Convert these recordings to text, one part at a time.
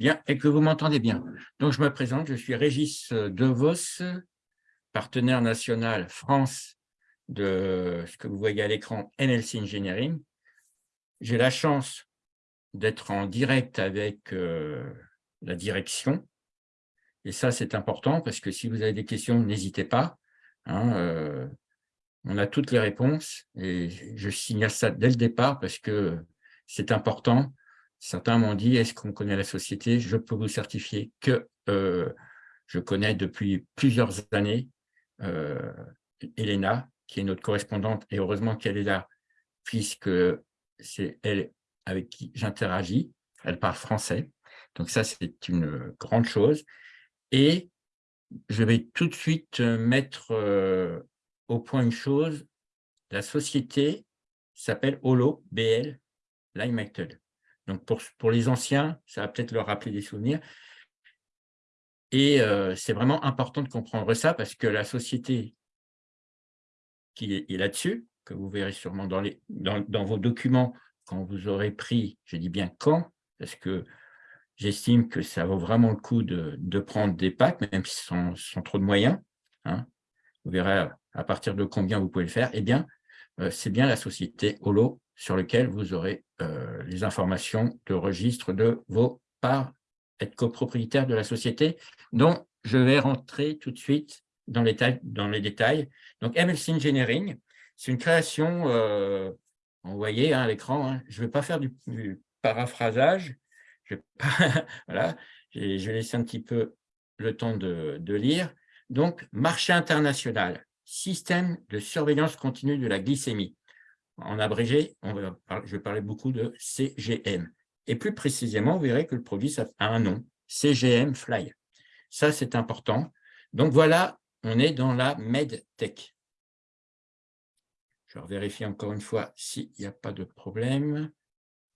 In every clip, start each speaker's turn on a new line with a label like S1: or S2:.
S1: et que vous m'entendez bien. Donc, je me présente, je suis Régis Devos, partenaire national France de ce que vous voyez à l'écran NLC Engineering. J'ai la chance d'être en direct avec euh, la direction. Et ça, c'est important parce que si vous avez des questions, n'hésitez pas. Hein, euh, on a toutes les réponses et je signale ça dès le départ parce que c'est important. Certains m'ont dit, est-ce qu'on connaît la société? Je peux vous certifier que euh, je connais depuis plusieurs années Elena, qui est notre correspondante, et heureusement qu'elle est là, puisque c'est elle avec qui j'interagis. Elle parle français, donc ça, c'est une grande chose. Et je vais tout de suite mettre euh, au point une chose. La société s'appelle Holo, BL, Limelight. Donc, pour, les anciens, ça va peut-être leur rappeler des souvenirs. Et euh, c'est vraiment important de comprendre ça parce que la société qui est, là-dessus, que vous verrez sûrement dans, les, dans, vos documents quand vous aurez pris, je dis bien quand, parce que j'estime que ça vaut vraiment le coup de, prendre des packs, même sont, sont trop de moyens. Hein. Vous verrez à partir de combien vous pouvez le faire. Eh bien, c'est bien la société Holo sur laquelle vous aurez euh, les informations de registre de vos parts, être copropriétaire de la société, dont je vais rentrer tout de suite dans les, dans les détails. Donc, MLC Engineering, c'est une création, euh, vous voyez hein, à l'écran, hein. je ne vais pas faire du, paraphrasage, je vais, voilà, je laisser un petit peu le temps de lire. Donc, marché international, système de surveillance continue de la glycémie. En abrégé, je vais parler beaucoup de CGM. Et plus précisément, vous verrez que le produit a un nom, CGM Fly. Ça, c'est important. Donc voilà on est dans la MedTech. Je vais vérifier encore une fois s'il n'y a pas de problème.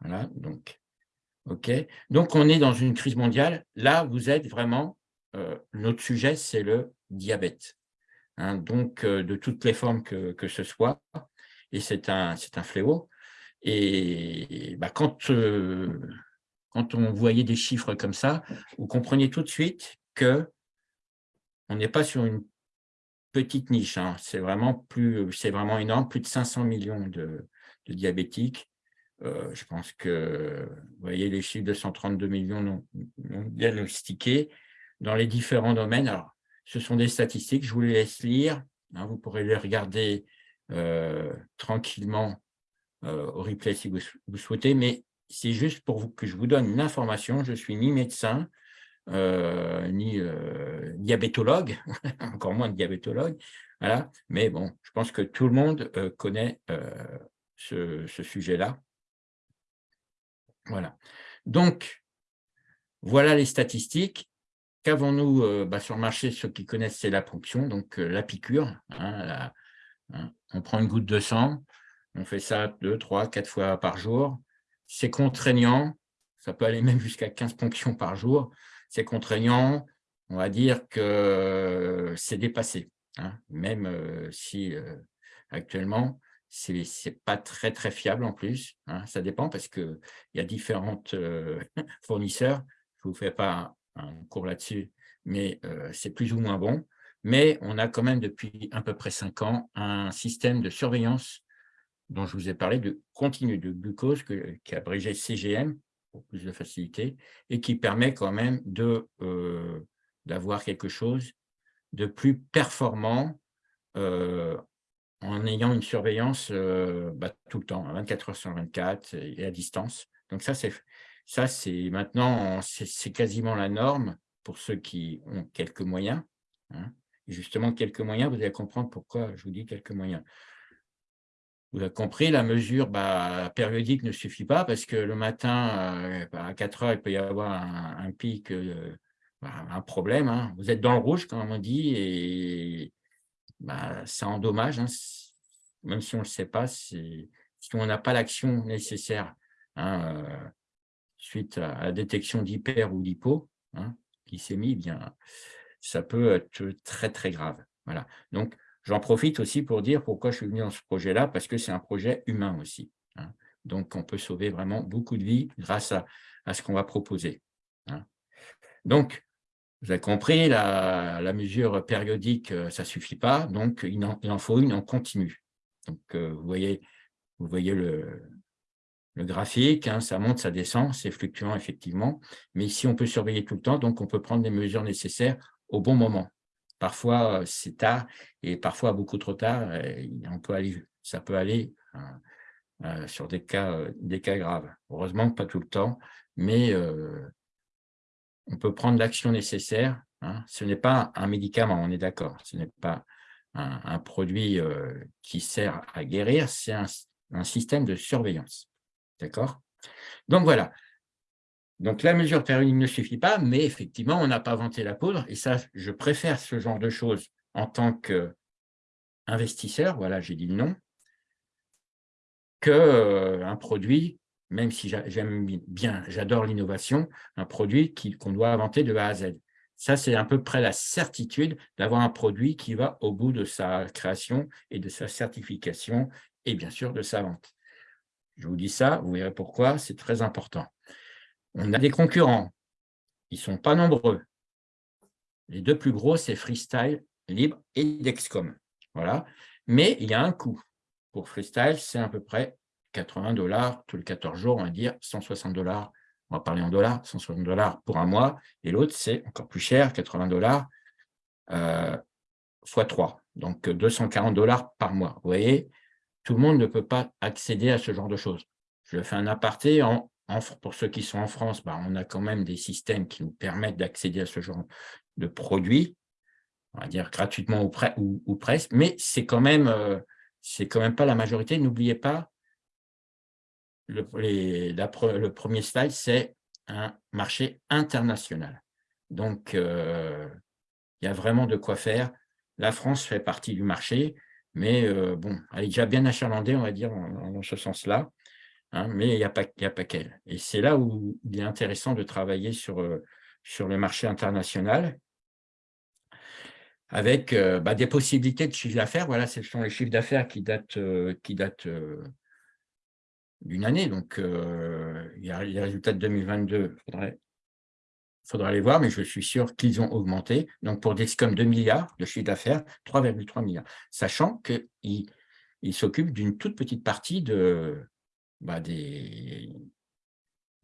S1: Voilà, donc, OK. Donc, on est dans une crise mondiale. Là, vous êtes vraiment, euh, notre sujet, c'est le diabète. Hein. donc, euh, de toutes les formes que, ce soit. Et c'est un, un fléau. Et bah, quand, euh, quand on voyait des chiffres comme ça, vous comprenez tout de suite que on n'est pas sur une petite niche, hein. c'est vraiment, vraiment énorme, plus de 500 millions de, diabétiques. Euh, je pense que, vous voyez, les chiffres de 132 millions non, diagnostiqués dans les différents domaines. Alors, ce sont des statistiques, je vous les laisse lire. Hein. vous pourrez les regarder euh, tranquillement euh, au replay si vous, souhaitez, mais c'est juste pour vous, que je vous donne une information. Je suis ni médecin, euh, ni diabétologue, encore moins diabétologue. Voilà. Mais bon, je pense que tout le monde connaît ce, sujet-là. Voilà. Donc, voilà les statistiques. Qu'avons-nous bah, sur le marché Ceux qui connaissent, c'est la ponction, donc la piqûre. Hein, hein. on prend une goutte de sang, on fait ça deux, trois, quatre fois par jour. C'est contraignant, ça peut aller même jusqu'à 15 ponctions par jour c'est contraignant, on va dire que c'est dépassé. Hein. même euh, si euh, actuellement, ce n'est pas très, très fiable en plus. Ça dépend parce qu'il y a différents euh, fournisseurs. Je ne vous fais pas un, cours là-dessus, mais c'est plus ou moins bon. Mais on a quand même depuis à peu près cinq ans un système de surveillance dont je vous ai parlé de continu de glucose qui est abrégé CGM, pour plus de facilité, et qui permet quand même euh, d'avoir quelque chose de plus performant euh, en ayant une surveillance euh, bah, tout le temps, 24 heures sur 24 et à distance. Donc ça, c'est maintenant, c'est quasiment la norme pour ceux qui ont quelques moyens. Hein. Justement, quelques moyens, vous allez comprendre pourquoi je vous dis quelques moyens. Vous avez compris, la mesure bah, périodique ne suffit pas parce que le matin, euh, bah, à 4 heures, il peut y avoir un, pic, euh, bah, un problème. Hein. Vous êtes dans le rouge, comme on dit, et ça endommage, hein. même si on ne le sait pas, si on n'a pas l'action nécessaire euh, suite à la détection d'hyper ou d'hypo, qui s'est mis, bien, ça peut être très, très grave. Voilà. Donc, J'en profite aussi pour dire pourquoi je suis venu dans ce projet-là, parce que c'est un projet humain aussi. Hein. Donc, on peut sauver vraiment beaucoup de vies grâce à, ce qu'on va proposer. Hein. Donc, vous avez compris, la, mesure périodique, euh, ça ne suffit pas, donc il en, faut une en continu. Donc, euh, vous voyez, vous voyez le, graphique, hein, ça monte, ça descend, c'est fluctuant effectivement, mais ici, on peut surveiller tout le temps, donc on peut prendre les mesures nécessaires au bon moment. Parfois, euh, c'est tard et parfois beaucoup trop tard, on peut aller, ça peut aller sur des cas, des cas graves. Heureusement, pas tout le temps, mais on peut prendre l'action nécessaire. Hein. Ce n'est pas un médicament, on est d'accord. Ce n'est pas un, produit euh, qui sert à guérir, c'est un, système de surveillance. D'accord? Donc voilà. Donc la mesure périodique ne suffit pas, mais effectivement, on n'a pas inventé la poudre. Et ça, je préfère ce genre de choses en tant qu'investisseur, voilà, j'ai dit le nom, qu'un euh, produit même si j'aime bien, j'adore l'innovation, un produit qu'on doit inventer de A à Z. Ça, c'est à peu près la certitude d'avoir un produit qui va au bout de sa création et de sa certification et bien sûr de sa vente. Je vous dis ça, vous verrez pourquoi, c'est très important. On a des concurrents, ils ne sont pas nombreux. Les deux plus gros, c'est Freestyle, Libre et Dexcom. Voilà. Mais il y a un coût. Pour Freestyle, c'est à peu près 80 dollars tous les 14 jours, on va dire 160 dollars, on va parler en dollars, 160 dollars pour un mois, et l'autre, c'est encore plus cher, 80 dollars euh, fois 3, donc 240 dollars par mois. Vous voyez, tout le monde ne peut pas accéder à ce genre de choses. Je fais un aparté, en, pour ceux qui sont en France, bah, on a quand même des systèmes qui nous permettent d'accéder à ce genre de produits, on va dire gratuitement ou, presque, mais c'est quand même... Euh, c'est quand même pas la majorité. N'oubliez pas le, premier slide, c'est un marché international. Donc, euh, il y a vraiment de quoi faire. La France fait partie du marché, mais euh, bon, elle est déjà bien achalandée, on va dire, dans ce sens-là, hein, mais il n'y a pas, pas qu'elle. Et c'est là où il est intéressant de travailler sur, euh, sur le marché international, avec bah, des possibilités de chiffre d'affaires. Voilà, ce sont les chiffres d'affaires qui datent, qui datent d'une année. Donc, euh, il y a les résultats de 2022, il faudrait, faudra les voir, mais je suis sûr qu'ils ont augmenté. Donc, pour Dexcom, 2 milliards de chiffre d'affaires, 3,3 milliards. Sachant qu'ils il s'occupent d'une toute petite partie de, bah, des,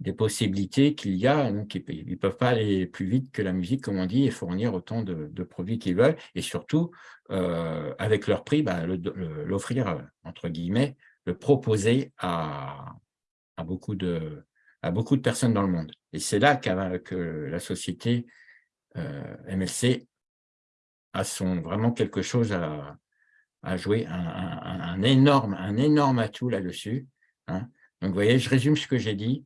S1: des possibilités qu'il y a. Donc, ils ne peuvent pas aller plus vite que la musique, comme on dit, et fournir autant de, produits qu'ils veulent. Et surtout, euh, avec leur prix, bah, l'offrir, entre guillemets, le proposer à, beaucoup de, à beaucoup de personnes dans le monde. Et c'est là que la société euh, MLC a son, vraiment quelque chose à, jouer, un, énorme, un énorme atout là-dessus. Hein. Donc, vous voyez, je résume ce que j'ai dit.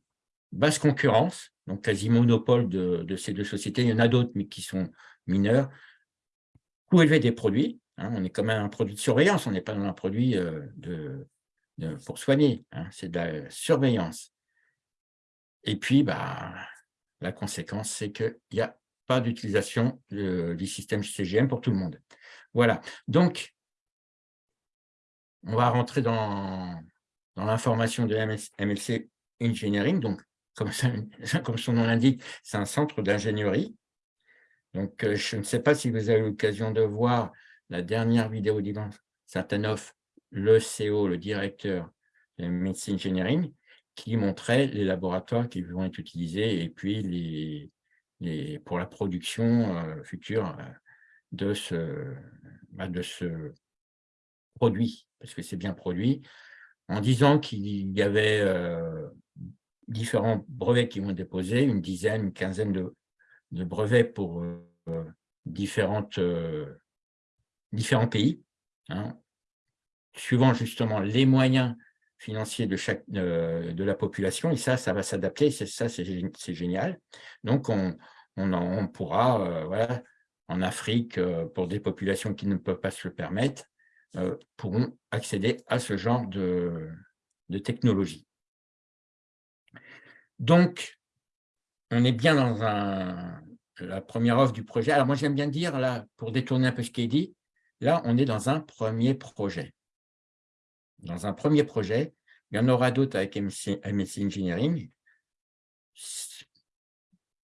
S1: Basse concurrence, donc quasi monopole de, ces deux sociétés. Il y en a d'autres, mais qui sont mineurs. Coût élevé des produits. Hein. On est quand même un produit de surveillance, on n'est pas dans un produit euh, de, pour soigner, hein, c'est de la surveillance. Et puis, bah, la conséquence, c'est qu'il n'y a pas d'utilisation du système CGM pour tout le monde. Voilà, donc, on va rentrer dans, dans l'information de MLC Engineering. Donc, comme, son nom l'indique, c'est un centre d'ingénierie. Donc, euh, je ne sais pas si vous avez l'occasion de voir la dernière vidéo d'Ivan Satanov le CO, le directeur de médecine engineering, qui montrait les laboratoires qui vont être utilisés et puis les, les pour la production euh, future euh, de ce, bah, de ce produit, parce que c'est bien produit, en disant qu'il y avait euh, différents brevets qui vont déposés, une dizaine, une quinzaine de, de brevets pour différentes, différents pays. Hein suivant justement les moyens financiers de, chaque, euh, de la population, et ça, ça va s'adapter, ça, c'est génial. Donc, on, on, pourra, euh, voilà, en Afrique, euh, pour des populations qui ne peuvent pas se le permettre, pourront accéder à ce genre de, de technologie. Donc, on est bien dans un, la première offre du projet. Alors, moi, j'aime bien dire, là, pour détourner un peu ce qui est dit, là, on est dans un premier projet dans un premier projet. Il y en aura d'autres avec MSC, Engineering.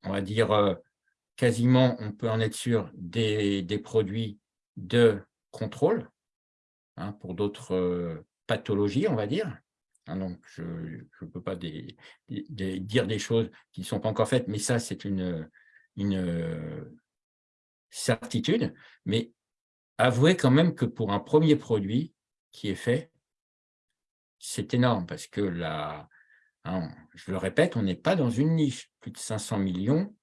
S1: On va dire, euh, quasiment, on peut en être sûr, des, produits de contrôle hein, pour d'autres euh, pathologies, on va dire. Hein, donc, je ne peux pas dire des choses qui ne sont pas encore faites, mais ça, c'est une, une euh, certitude. Mais avouez quand même que pour un premier produit qui est fait, c'est énorme parce que là, hein, je le répète, on n'est pas dans une niche. Plus de 500 millions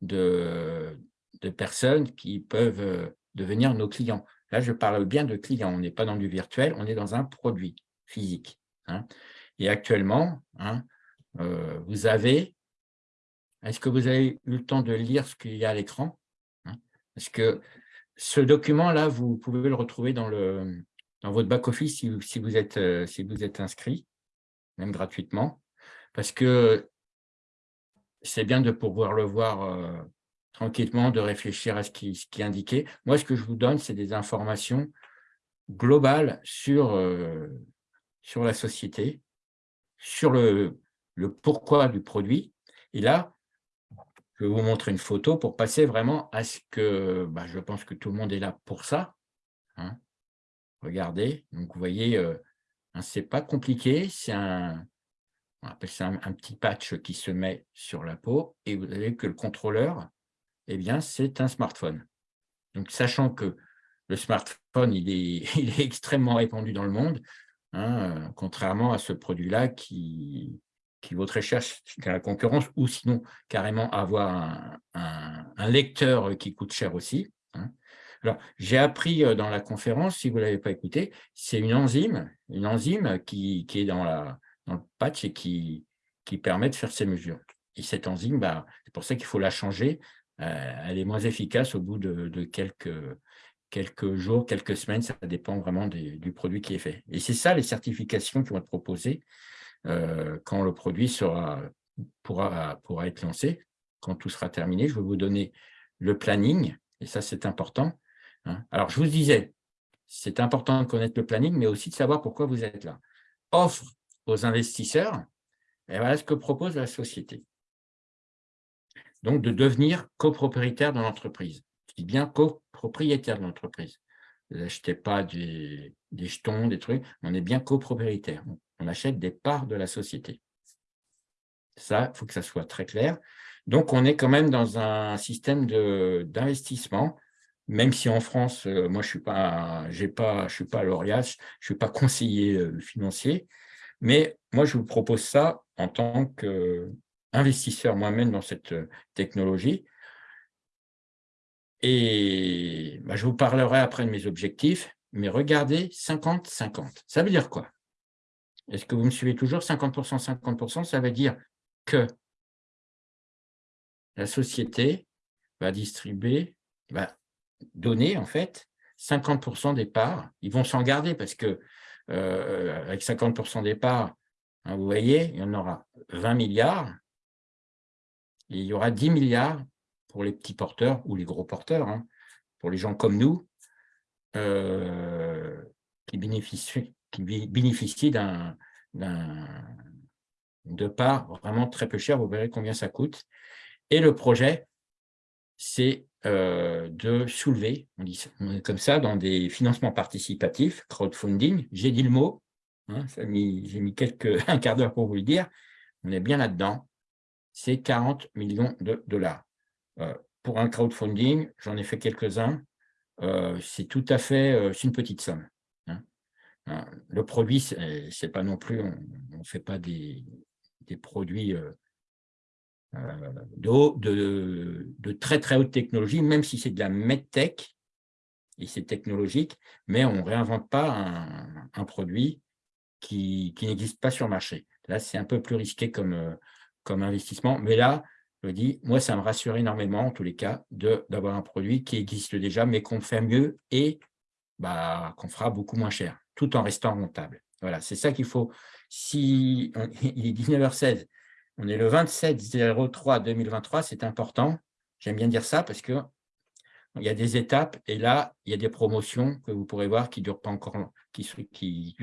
S1: de, personnes qui peuvent euh, devenir nos clients. Là, je parle bien de clients. On n'est pas dans du virtuel, on est dans un produit physique. Hein. Et actuellement, hein, euh, vous avez... Est-ce que vous avez eu le temps de lire ce qu'il y a à l'écran Parce que ce document-là, vous pouvez le retrouver dans, le, dans votre back-office si, vous êtes, euh, si vous êtes inscrit, même gratuitement, parce que c'est bien de pouvoir le voir euh, tranquillement, de réfléchir à ce qui, est indiqué. Moi, ce que je vous donne, c'est des informations globales sur, euh, sur la société, sur le, le pourquoi du produit. Et là, je vais vous montrer une photo pour passer vraiment à ce que, bah, je pense que tout le monde est là pour ça. Hein. Regardez, donc vous voyez, euh, hein, c'est pas compliqué, c'est un, on appelle ça un, petit patch qui se met sur la peau et vous avez que le contrôleur, eh bien, c'est un smartphone. Donc, sachant que le smartphone, il est, il est extrêmement répandu dans le monde, hein, euh, contrairement à ce produit-là qui, qui vaut très cher qu'à la concurrence, ou sinon carrément avoir un, lecteur qui coûte cher aussi. Hein. Alors, j'ai appris dans la conférence, si vous ne l'avez pas écouté, c'est une enzyme, une enzyme qui, qui est dans, la, dans, le patch et qui, qui permet de faire ces mesures. Et cette enzyme, bah, c'est pour ça qu'il faut la changer. Euh, elle est moins efficace au bout de, de, quelques, quelques jours, quelques semaines, ça dépend vraiment du produit qui est fait. Et c'est ça les certifications qui vont être proposées. Euh, quand le produit sera, pourra, pourra être lancé, quand tout sera terminé. Je vais vous donner le planning, et ça, c'est important. Hein. Alors, je vous disais, c'est important de connaître le planning, mais aussi de savoir pourquoi vous êtes là. Offre aux investisseurs, et voilà ce que propose la société. Donc, de devenir copropriétaire de l'entreprise. Je dis bien copropriétaire de l'entreprise. Vous n'achetez pas des, des, jetons, des trucs, on est bien copropriétaire on achète des parts de la société. Ça, il faut que ça soit très clair. Donc, on est quand même dans un système d'investissement, même si en France, euh, moi, je suis pas, pas, je suis pas lauréat, je suis pas conseiller euh, financier, mais moi, je vous propose ça en tant qu'investisseur moi-même dans cette euh, technologie. Et bah, je vous parlerai après de mes objectifs, mais regardez 50-50. Ça veut dire quoi? Est-ce que vous me suivez toujours? 50%, 50%, ça veut dire que la société va distribuer, va donner en fait 50% des parts. Ils vont s'en garder parce que euh, avec 50% des parts, hein, vous voyez, il y en aura 20 milliards. Il y aura 10 milliards pour les petits porteurs ou les gros porteurs, hein, pour les gens comme nous, euh, qui bénéficient, qui bénéficient d'un de part vraiment très peu cher, vous verrez combien ça coûte. Et le projet, c'est euh, de soulever, on dit comme ça, dans des financements participatifs, crowdfunding, j'ai dit le mot, hein, j'ai mis quelques, un quart d'heure pour vous le dire, on est bien là-dedans, c'est 40 millions de dollars. Euh, pour un crowdfunding, j'en ai fait quelques-uns, euh, c'est tout à fait, c'est une petite somme. Hein, le produit, c'est pas non plus, on ne fait pas des, produits euh, de, très très haute technologie, même si c'est de la medtech, et c'est technologique, mais on ne réinvente pas un, produit qui, n'existe pas sur le marché. Là, c'est un peu plus risqué comme, euh, investissement, mais là, je dis, moi, ça me rassure énormément, en tous les cas, d'avoir un produit qui existe déjà, mais qu'on fait mieux et bah, qu'on fera beaucoup moins cher tout en restant rentable. Voilà, c'est ça qu'il faut. Si il est 19h16, on est le 27-03-2023, c'est important. J'aime bien dire ça parce que il y a des étapes et là, il y a des promotions que vous pourrez voir qui ne durent pas encore, qui, qui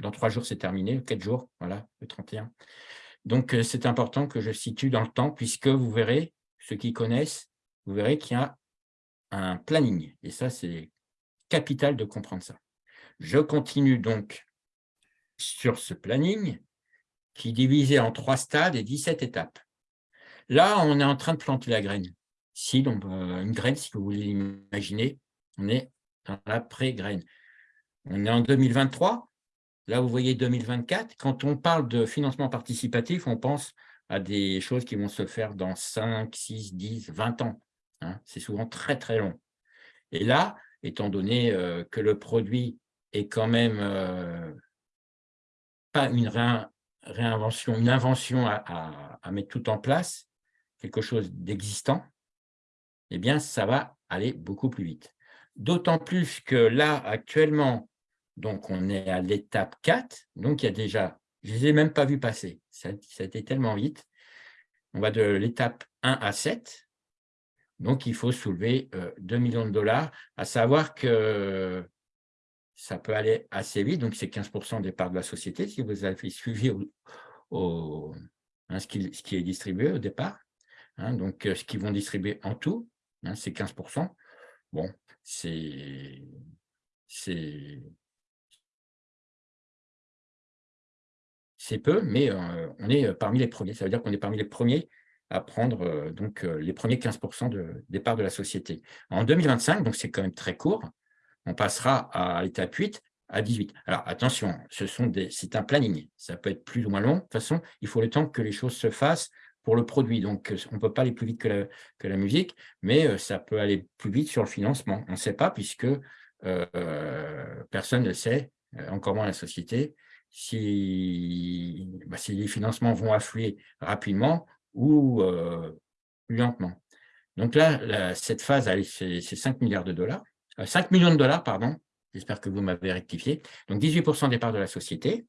S1: dans trois jours, c'est terminé, quatre jours, voilà, le 31. Donc, euh, c'est important que je situe dans le temps puisque vous verrez, ceux qui connaissent, vous verrez qu'il y a un planning. Et ça, c'est capital de comprendre ça. Je continue donc sur ce planning qui divisé en trois stades et 17 étapes. Là, on est en train de planter la graine. Si, donc, une graine, si vous voulez l'imaginer, on est dans la pré-graine. On est en 2023. Là, vous voyez 2024. Quand on parle de financement participatif, on pense à des choses qui vont se faire dans 5, 6, 10, 20 ans. Hein. C'est souvent très, très long. Et là, étant donné euh, que le produit est quand même euh, pas une réinvention, une invention à, mettre tout en place, quelque chose d'existant, eh bien, ça va aller beaucoup plus vite. D'autant plus que là, actuellement, donc on est à l'étape 4, donc il y a déjà, je ne les ai même pas vus passer, ça, a été tellement vite. On va de l'étape 1 à 7, donc, il faut soulever 2 euh, millions de dollars, à savoir que ça peut aller assez vite, donc c'est 15% des parts de la société, si vous avez suivi hein, ce, qui, est distribué au départ. Hein, donc, euh, ce qu'ils vont distribuer en tout, hein, c'est 15% Bon, c'est c'est peu, mais euh, on est parmi les premiers. Ça veut dire qu'on est parmi les premiers à prendre euh, donc, euh, les premiers 15% de, des parts de la société. En 2025, donc c'est quand même très court, on passera à l'étape 8 à 18. Alors attention, c'est un planning, ça peut être plus ou moins long. De toute façon, il faut le temps que les choses se fassent pour le produit. Donc, on ne peut pas aller plus vite que la, que la, musique, mais euh, ça peut aller plus vite sur le financement. On ne sait pas puisque personne ne sait, encore moins la société, si, bah, si les financements vont affluer rapidement ou plus lentement. Donc là, cette phase, c'est 5 milliards de dollars, 5 millions de dollars, pardon, j'espère que vous m'avez rectifié, donc 18% des parts de la société.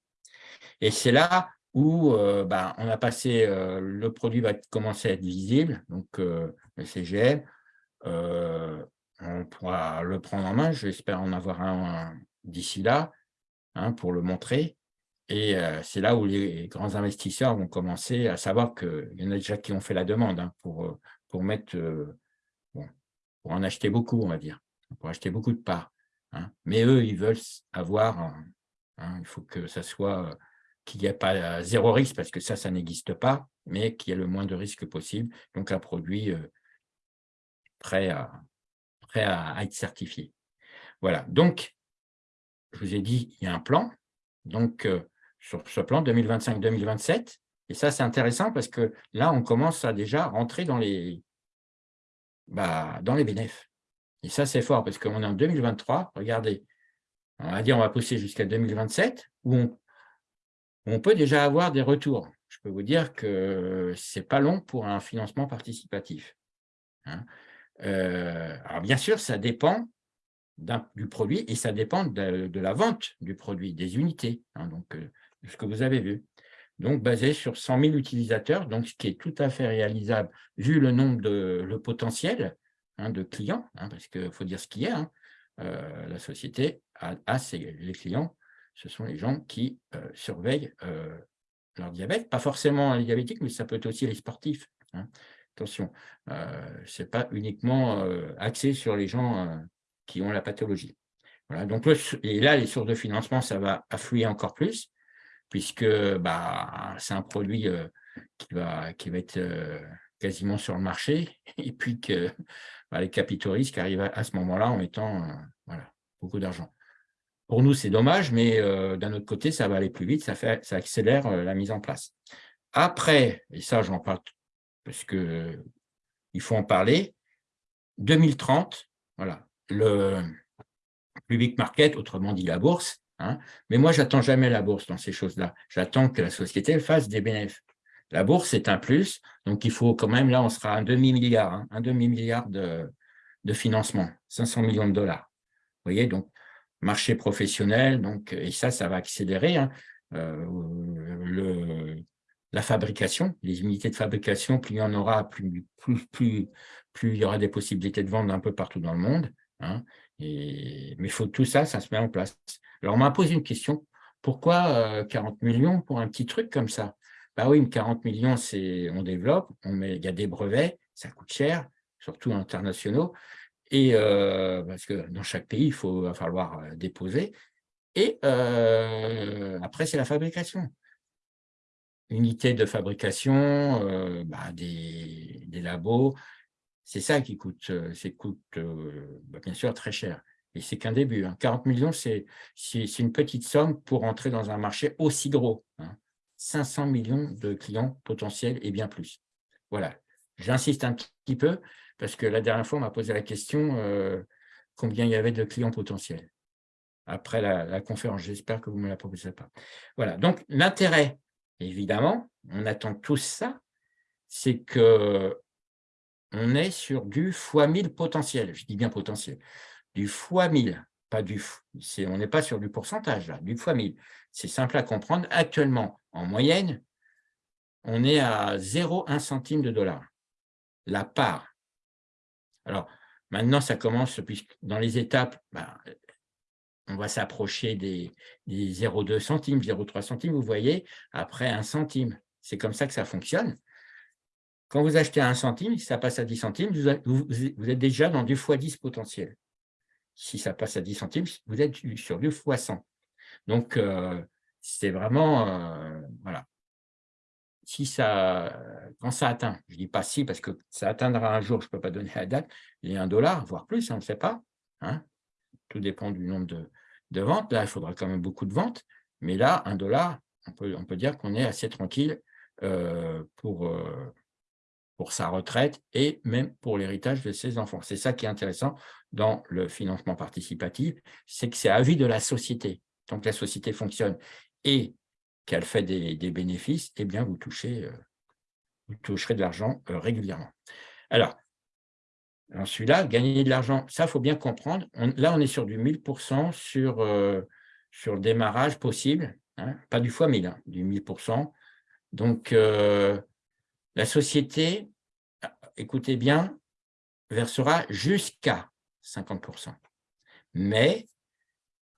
S1: Et c'est là où bah, on a passé, le produit va commencer à être visible, donc le CGL, on pourra le prendre en main, j'espère en avoir un, d'ici là, hein, pour le montrer. Et c'est là où les grands investisseurs vont commencer à savoir qu'il y en a déjà qui ont fait la demande hein, pour, pour, mettre, pour en acheter beaucoup, on va dire, pour acheter beaucoup de parts. Hein. Mais eux, ils veulent avoir, hein, il faut que ça soit, qu'il n'y ait pas zéro risque, parce que ça, ça n'existe pas, mais qu'il y ait le moins de risques possible, donc un produit prêt, à, prêt à être certifié. Voilà, donc, je vous ai dit, il y a un plan, donc sur ce plan 2025-2027. Et ça, c'est intéressant parce que là, on commence à déjà rentrer dans les, bah, dans les bénéfices. Et ça, c'est fort parce qu'on est en 2023. Regardez, on va dire on va pousser jusqu'à 2027 où on, peut déjà avoir des retours. Je peux vous dire que ce n'est pas long pour un financement participatif. Hein. Euh, alors, bien sûr, ça dépend du produit et ça dépend de, la vente du produit, des unités. Hein. donc, euh, ce que vous avez vu. Donc, basé sur 100 000 utilisateurs, donc ce qui est tout à fait réalisable vu le nombre de le potentiel hein, de clients, hein, parce qu'il faut dire ce qu'il y a. Hein. Euh, la société a, les clients, ce sont les gens qui euh, surveillent euh, leur diabète, pas forcément les diabétiques, mais ça peut être aussi les sportifs. Attention, ce n'est pas uniquement axé sur les gens qui ont la pathologie. Voilà, donc, et là, les sources de financement, ça va affluer encore plus puisque bah, c'est un produit qui, va, qui va être quasiment sur le marché, et puis que bah, les capitaux risques arrivent à, ce moment-là en mettant euh, voilà, beaucoup d'argent. Pour nous, c'est dommage, mais d'un autre côté, ça va aller plus vite, ça, fait, ça accélère la mise en place. Après, et ça, j'en parle parce qu'il faut en parler, 2030, voilà, le public market, autrement dit la bourse, Hein. Mais moi, j'attends jamais la bourse dans ces choses-là. J'attends que la société fasse des bénéfices. La bourse, c'est un plus, donc il faut quand même, là, on sera à un demi-milliard, hein, un demi-milliard de, financement, 500 millions de dollars. Vous voyez, donc, marché professionnel, donc, et ça, ça va accélérer. Hein. Euh, la fabrication, les unités de fabrication, plus il y en aura, plus, il y aura des possibilités de vendre un peu partout dans le monde. Et, mais faut, tout ça, ça se met en place. Alors, on m'a posé une question. Pourquoi 40 euh, millions pour un petit truc comme ça? Bah oui, 40 millions, on développe, on met, il y a des brevets, ça coûte cher, surtout internationaux, et parce que dans chaque pays, il faut, va falloir déposer. Et après, c'est la fabrication. Unité de fabrication, bah, des, labos, c'est ça qui coûte, coûte bah, bien sûr très cher. Et c'est qu'un début. 40 hein. millions, c'est une petite somme pour entrer dans un marché aussi gros. 500 hein. millions de clients potentiels et bien plus. Voilà. J'insiste un petit peu parce que la dernière fois, on m'a posé la question euh, combien il y avait de clients potentiels après la, conférence. J'espère que vous ne me la proposez pas. Voilà, donc l'intérêt, évidemment, on attend tous ça, c'est que on est sur du fois 1000 potentiel, je dis bien potentiel, du fois 1000, pas du, on n'est pas sur du pourcentage, là, du fois 1000. C'est simple à comprendre. Actuellement, en moyenne, on est à 0,1 centime de dollar. La part alors, maintenant, ça commence, puisque dans les étapes, ben, on va s'approcher des, 0,2 centimes, 0,3 centimes, vous voyez, après un centime. C'est comme ça que ça fonctionne. Quand vous achetez un centime, si ça passe à 10 centimes, vous, êtes déjà dans du x10 potentiel. Si ça passe à 10 centimes, vous êtes sur du x100. Donc, euh, c'est vraiment, euh, voilà, si ça, quand ça atteint, je ne dis pas si parce que ça atteindra un jour, je ne peux pas donner la date, il y a un dollar, voire plus, on ne sait pas. Hein. Tout dépend du nombre de, ventes. Là, il faudra quand même beaucoup de ventes. Mais là, un dollar, on peut, dire qu'on est assez tranquille euh, pour, pour sa retraite et même pour l'héritage de ses enfants. C'est ça qui est intéressant dans le financement participatif, c'est que c'est à vie de la société. Que la société fonctionne et qu'elle fait des, bénéfices, eh bien, vous, touchez, euh, vous toucherez de l'argent euh, régulièrement. Alors, celui-là, gagner de l'argent, ça, faut bien comprendre. là, on est sur du 1000% sur, euh, sur le démarrage possible, hein, pas du fois 1000, hein, du 1000%. Donc, la société, écoutez bien, versera jusqu'à 50%. Mais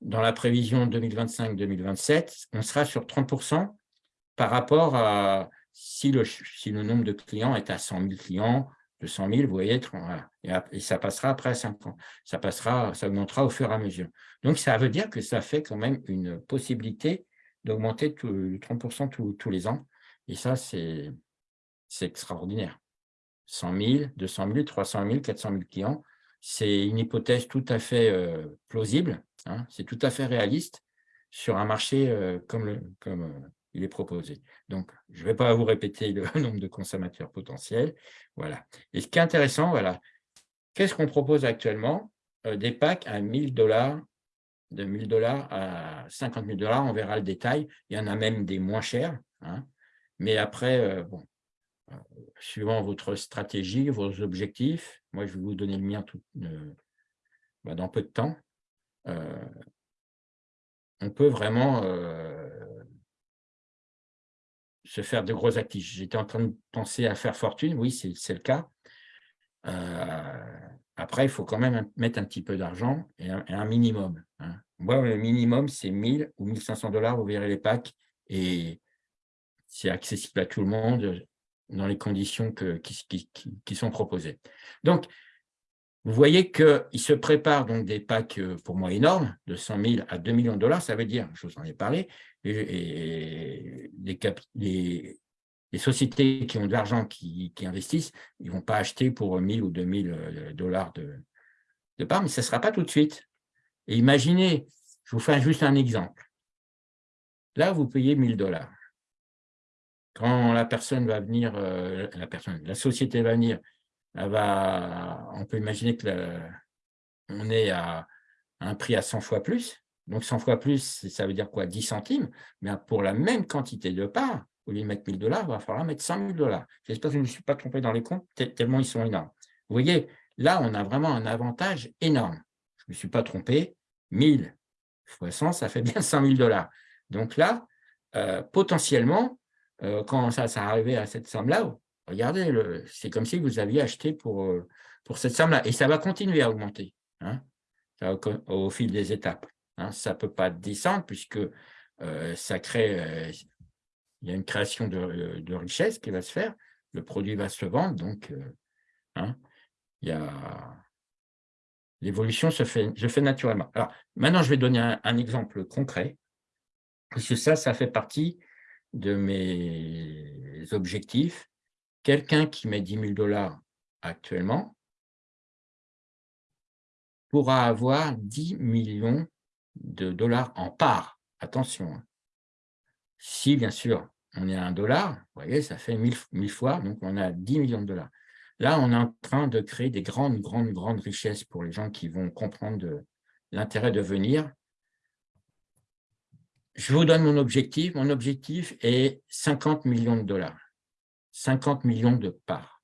S1: dans la prévision 2025-2027, on sera sur 30% par rapport à si le, nombre de clients est à 100 000 clients, 200 000, vous voyez, et, ça passera après à 5 ans. Ça, passera, ça augmentera au fur et à mesure. Donc, ça veut dire que ça fait quand même une possibilité d'augmenter de 30% tous les ans. Et ça, c'est extraordinaire. 100 000, 200 000, 300 000, 400 000 clients, c'est une hypothèse tout à fait euh, plausible, hein, c'est tout à fait réaliste sur un marché euh, comme, euh, il est proposé. Donc, je ne vais pas vous répéter le nombre de consommateurs potentiels. Voilà. Et ce qui est intéressant, qu'est-ce qu'on propose actuellement? Des packs à 1000 dollars, de 1000 dollars à 50 000 dollars, on verra le détail. Il y en a même des moins chers. Hein. Mais après, bon, suivant votre stratégie, vos objectifs. Moi, je vais vous donner le mien euh, bah, dans peu de temps. Euh, on peut vraiment euh, se faire de gros actifs. J'étais en train de penser à faire fortune, oui, c'est le cas. après, il faut quand même mettre un petit peu d'argent et, un minimum. Hein. Moi, le minimum, c'est 1000 ou 1500 dollars, vous verrez les packs, et c'est accessible à tout le monde dans les conditions qui, sont proposées. Donc, vous voyez qu'il se prépare donc des packs euh, pour moi énormes, de 100 000 à 2 millions de dollars, ça veut dire, je vous en ai parlé, et, les, sociétés qui ont de l'argent, qui, investissent, ils ne vont pas acheter pour 1000 ou 2000 euh, dollars de, de part, mais ce ne sera pas tout de suite. Et imaginez, je vous fais juste un exemple. Là, vous payez 1000 dollars. Quand la personne va venir, euh, la société va venir, on peut imaginer que on est à un prix à 100 fois plus. Donc 100 fois plus, ça veut dire quoi? 10 centimes. Mais pour la même quantité de parts, au lieu de mettre 1000 dollars, il va falloir mettre 100 000 dollars. J'espère que je ne me suis pas trompé dans les comptes, tellement ils sont énormes. Vous voyez, là, on a vraiment un avantage énorme. Je ne me suis pas trompé, 1000 fois 100, ça fait bien 100 000 dollars. Donc là, euh, potentiellement, euh, quand ça, ça arrivait à cette somme-là, regardez, c'est comme si vous aviez acheté pour, euh, pour cette somme-là. Et ça va continuer à augmenter hein, au, fil des étapes. Hein. Ça ne peut pas descendre puisque euh, ça crée, il y a une création de, richesse qui va se faire, le produit va se vendre, donc l'évolution se fait, je fais naturellement. Alors, maintenant, je vais donner un, exemple concret, parce que ça, ça fait partie de mes objectifs. Quelqu'un qui met 10 000 dollars actuellement pourra avoir 10 millions de dollars en part. Attention. Hein. Si, bien sûr, on est à un dollar, vous voyez, ça fait 1000, fois, donc on a 10 millions de dollars. Là, on est en train de créer des grandes, grandes, grandes richesses pour les gens qui vont comprendre l'intérêt de venir. Je vous donne mon objectif. Mon objectif est 50 millions de dollars. 50 millions de parts.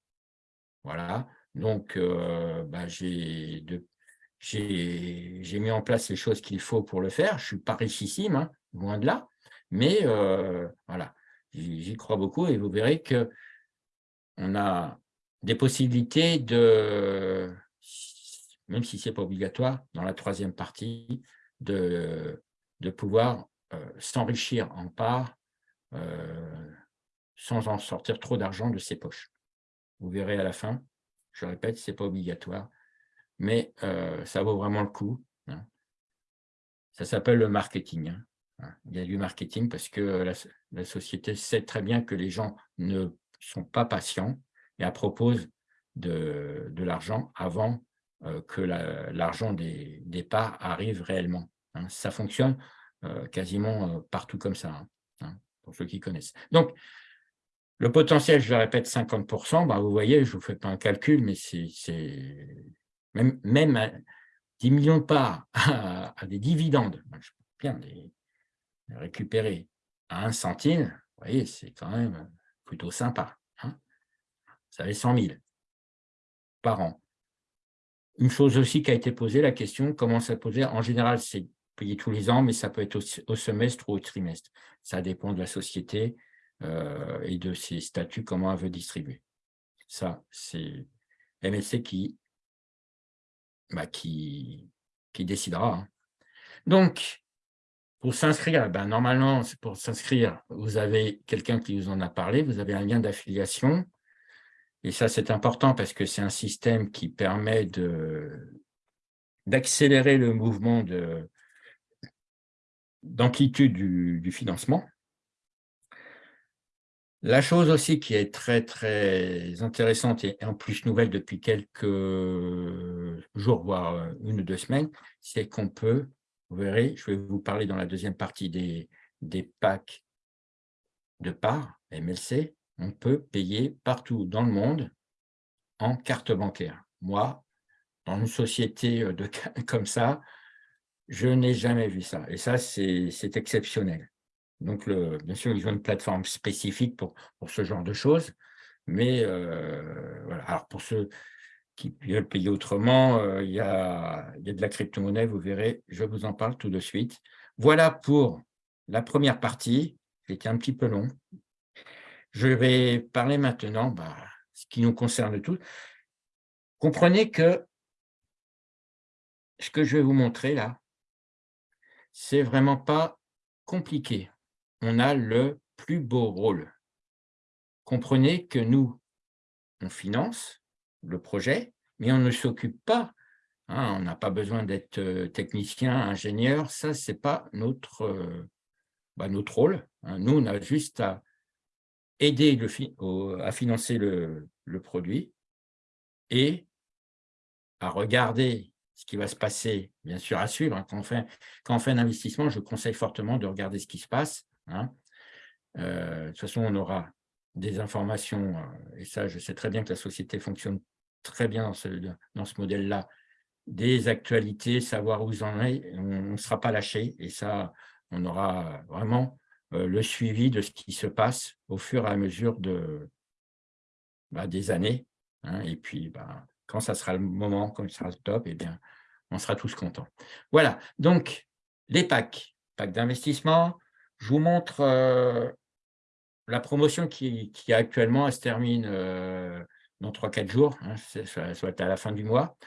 S1: Voilà. Donc, euh, bah, j'ai mis en place les choses qu'il faut pour le faire. Je ne suis pas richissime, hein, loin de là. Mais euh, voilà, j'y crois beaucoup et vous verrez que on a des possibilités de, même si ce n'est pas obligatoire, dans la troisième partie, de, de pouvoir s'enrichir en part euh, sans en sortir trop d'argent de ses poches. Vous verrez à la fin, je répète, ce n'est pas obligatoire, mais ça vaut vraiment le coup. Hein. Ça s'appelle le marketing. Hein. Il y a du marketing parce que la, société sait très bien que les gens ne sont pas patients et elle propose de, l'argent avant euh, que l'argent des, parts arrive réellement. Hein. Ça fonctionne euh, quasiment euh, partout comme ça, hein, hein, pour ceux qui connaissent. Donc, le potentiel, je le répète, 50%, bah, vous voyez, je ne vous fais pas un calcul, mais c'est même, même 10 millions de parts à, des dividendes, je bien les, récupérer à un centime, vous voyez, c'est quand même plutôt sympa. Hein. Ça fait 100 000 par an. Une chose aussi qui a été posée, la question, comment ça posait En général, c'est payé tous les ans, mais ça peut être au, semestre ou au trimestre. Ça dépend de la société euh, et de ses statuts, comment elle veut distribuer. Ça, c'est MSC qui, bah, qui, qui décidera. Hein. Donc, pour s'inscrire, ben normalement, pour s'inscrire, vous avez quelqu'un qui vous en a parlé, vous avez un lien d'affiliation. Et ça, c'est important parce que c'est un système qui permet d'accélérer le mouvement d'amplitude du, financement. La chose aussi qui est très, très intéressante et en plus nouvelle depuis quelques jours, voire une ou deux semaines, c'est qu'on peut vous verrez, je vais vous parler dans la deuxième partie des, des packs de parts, MLC. On peut payer partout dans le monde en carte bancaire. Moi, dans une société euh, de, comme ça, je n'ai jamais vu ça. Et ça, c'est exceptionnel. Donc, bien sûr, ils ont une plateforme spécifique pour, pour ce genre de choses. Mais euh, voilà. Alors, pour ceux qui veulent payer autrement. Euh, il, y a, il y a de la crypto-monnaie, vous verrez, je vous en parle tout de suite. Voilà pour la première partie, c'était un petit peu long. Je vais parler maintenant, bah, ce qui nous concerne tous. Comprenez que ce que je vais vous montrer là, c'est vraiment pas compliqué. On a le plus beau rôle. Comprenez que nous, on finance, le projet, mais on ne s'occupe pas. Hein, on n'a pas besoin d'être euh, technicien, ingénieur, ça, ce n'est pas notre, euh, bah, notre rôle. Hein. Nous, on a juste à aider à financer le, produit et à regarder ce qui va se passer, bien sûr à suivre. Hein. Quand, on fait, un investissement, je conseille fortement de regarder ce qui se passe. Euh, de toute façon, on aura des informations, et ça, je sais très bien que la société fonctionne très bien dans ce, modèle-là, des actualités, savoir où en est, on ne sera pas lâché, et ça, on aura vraiment euh, le suivi de ce qui se passe au fur et à mesure de, bah, des années, hein, et puis bah, quand ça sera le moment, quand ce sera le top, eh on sera tous contents. Voilà, donc les packs, packs d'investissement, je vous montre euh, la promotion qui, qui, actuellement, elle se termine euh, dans 3-4 jours, hein, être à la fin du mois.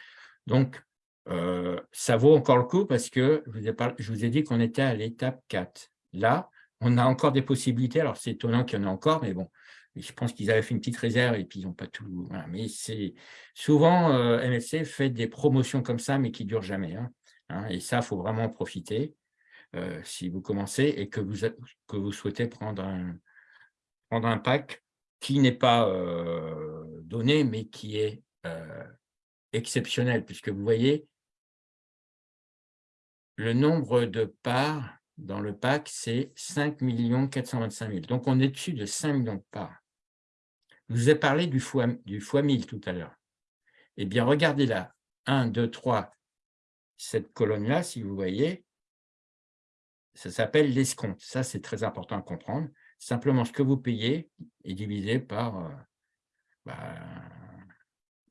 S1: Donc, euh, ça vaut encore le coup parce que je vous ai, je vous ai dit qu'on était à l'étape 4. Là, on a encore des possibilités. Alors, c'est étonnant qu'il y en ait encore, mais bon, je pense qu'ils avaient fait une petite réserve et puis ils n'ont pas tout. Mais c'est souvent, euh, fait des promotions comme ça, mais qui durent jamais. Hein. Hein, et ça, il faut vraiment en profiter euh, si vous commencez et que vous, que vous souhaitez prendre un, prendre un pack qui n'est pas euh, donné, mais qui est exceptionnel, puisque vous voyez, le nombre de parts dans le pack, c'est 5 425 000. Donc, on est dessus de 5 millions de parts. Je vous ai parlé du fois, du fois 1000 tout à l'heure. Eh bien, regardez là, 1, 2, 3, cette colonne-là, si vous voyez, ça s'appelle l'escompte. Ça, c'est très important à comprendre. Simplement, ce que vous payez est divisé par euh, bah,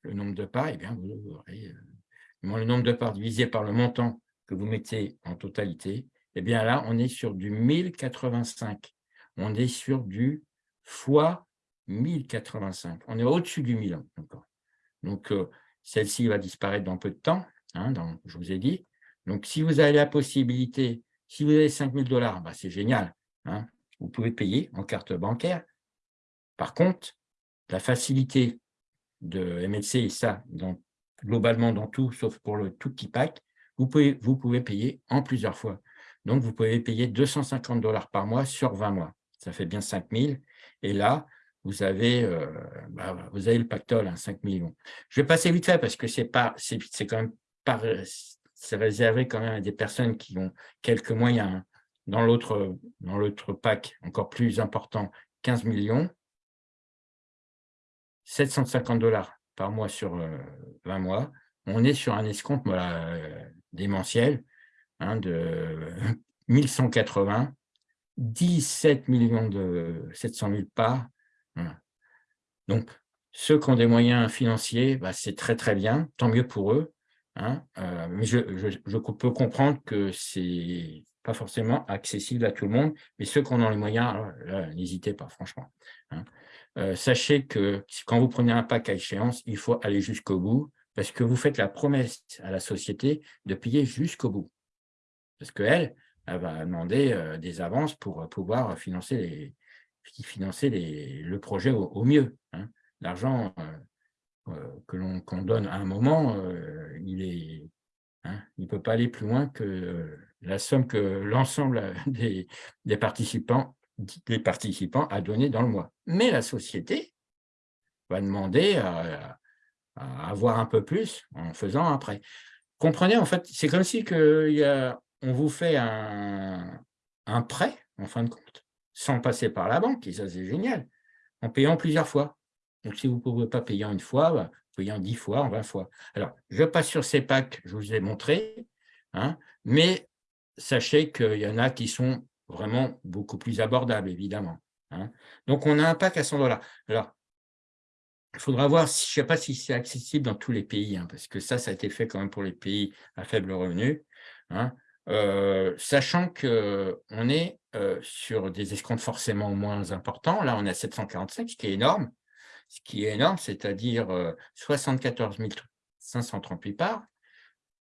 S1: le nombre de parts. Eh bien, vous aurez euh, le nombre de parts divisé par le montant que vous mettez en totalité, eh bien là, on est sur du 1085. On est sur du fois 1085. On est au-dessus du 1000 encore. Donc, euh, celle-ci va disparaître dans peu de temps, hein, je vous ai dit. Donc, si vous avez la possibilité, si vous avez 5000 dollars, bah, c'est génial. Hein, vous pouvez payer en carte bancaire. Par contre, la facilité de MLC, et ça, globalement dans tout, sauf pour le tout petit pack, vous pouvez payer en plusieurs fois. Donc, vous pouvez payer 250 dollars par mois sur 20 mois. Ça fait bien 5 000. Et là, vous avez, euh, bah, vous avez le pactole, hein, 5 millions. Je vais passer vite fait parce que c'est quand même pas, réservé quand même à des personnes qui ont quelques moyens. Hein. Dans l'autre dans pack, encore plus important, 15 millions, 750 dollars par mois sur 20 euh, mois. On est sur un escompte euh, démentiel hein, de 1180, 17 millions de 700 000 parts. Donc, ceux qui ont des moyens financiers, bah, c'est très très bien, tant mieux pour eux. Hein, euh, mais je, peux comprendre que ce n'est pas forcément accessible à tout le monde, mais ceux qui ont les moyens, n'hésitez pas, franchement. Hein. Euh, sachez que quand vous prenez un pack à échéance, il faut aller jusqu'au bout parce que vous faites la promesse à la société de payer jusqu'au bout. Parce qu'elle, elle va demander euh, des avances pour pouvoir financer, le projet au, mieux. Hein. L'argent euh, que l'on donne à un moment, il est, hein, ne peut pas aller plus loin que la somme que l'ensemble des, participants à donner dans le mois. Mais la société va demander à, avoir un peu plus en faisant après. Comprenez, en fait, c'est comme si y a, on vous fait un, prêt, en fin de compte, sans passer par la banque, et ça c'est génial, en payant plusieurs fois. Donc si vous ne pouvez pas payer en une fois, bah, payez en dix fois, en vingt fois. Alors, je passe sur ces packs, je vous ai montré, hein, mais sachez qu'il y en a qui sont vraiment beaucoup plus abordable, évidemment. Hein. Donc, on a un pack à 100 dollars. Alors, il faudra voir, je ne sais pas si c'est accessible dans tous les pays, hein, parce que ça, ça a été fait quand même pour les pays à faible revenu. Euh, sachant qu'on est euh, sur des escomptes forcément moins importants. Là, on à 745, ce qui est énorme. Ce qui est énorme, c'est-à-dire 74 538 parts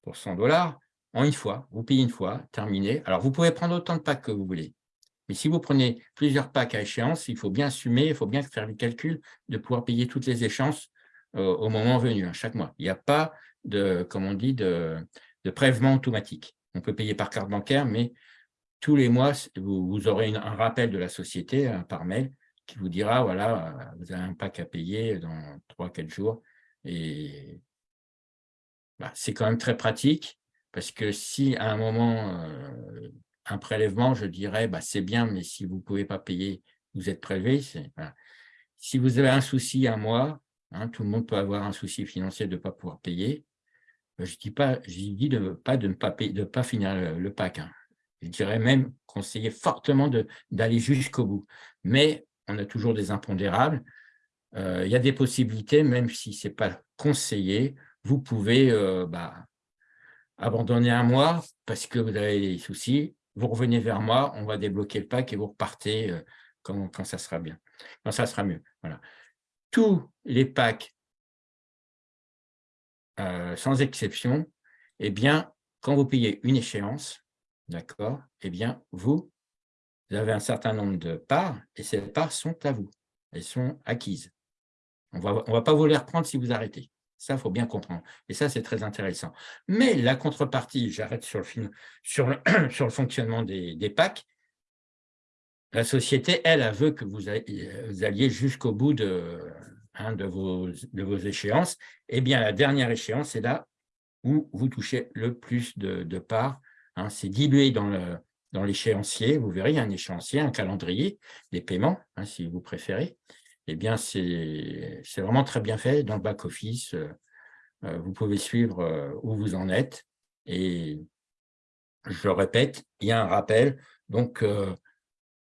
S1: pour 100 dollars en une fois, vous payez une fois, terminé. Alors, vous pouvez prendre autant de packs que vous voulez. Mais si vous prenez plusieurs packs à échéance, il faut bien assumer, il faut bien faire le calcul de pouvoir payer toutes les échéances euh, au moment venu, hein, chaque mois. Il n'y a pas de, comme on dit, de, de prélèvement automatique. On peut payer par carte bancaire, mais tous les mois, vous, aurez un rappel de la société hein, par mail qui vous dira, voilà, vous avez un pack à payer dans 3-4 jours. Et bah, c'est quand même très pratique. Parce que si à un moment, euh, un prélèvement, je dirais, bah, c'est bien, mais si vous ne pouvez pas payer, vous êtes prélevé. Si vous avez un souci un mois, hein, tout le monde peut avoir un souci financier de ne pas pouvoir payer. Euh, je dis pas, je dis de, pas de ne pas, payer, de pas finir le, pack. Hein. Je dirais même conseiller fortement d'aller jusqu'au bout. Mais on a toujours des impondérables. Euh, il y a des possibilités, même si ce n'est pas conseillé, vous pouvez bah, abandonner un mois parce que vous avez des soucis, vous revenez vers moi, on va débloquer le pack et vous repartez euh, quand, quand ça sera bien, quand ça sera mieux. Voilà. Tous les packs, euh, sans exception, eh bien, quand vous payez une échéance, d'accord, eh bien, vous, avez un certain nombre de parts et ces parts sont à vous. elles sont acquises. On ne va pas vous les reprendre si vous arrêtez. Ça, il faut bien comprendre. Et ça, c'est très intéressant. Mais la contrepartie, j'arrête sur le fonctionnement des, des packs, la société, elle, elle veut que vous, alliez jusqu'au bout de, hein, de, vos, de vos échéances. Eh bien, la dernière échéance, c'est là où vous touchez le plus de, parts. Hein. c'est dilué dans dans l'échéancier. Vous verrez, un échéancier, un calendrier des paiements, hein, si vous préférez. Eh bien, c'est vraiment très bien fait dans le back-office. Euh, euh, vous pouvez suivre euh, où vous en êtes. Et je répète, il y a un rappel. Donc,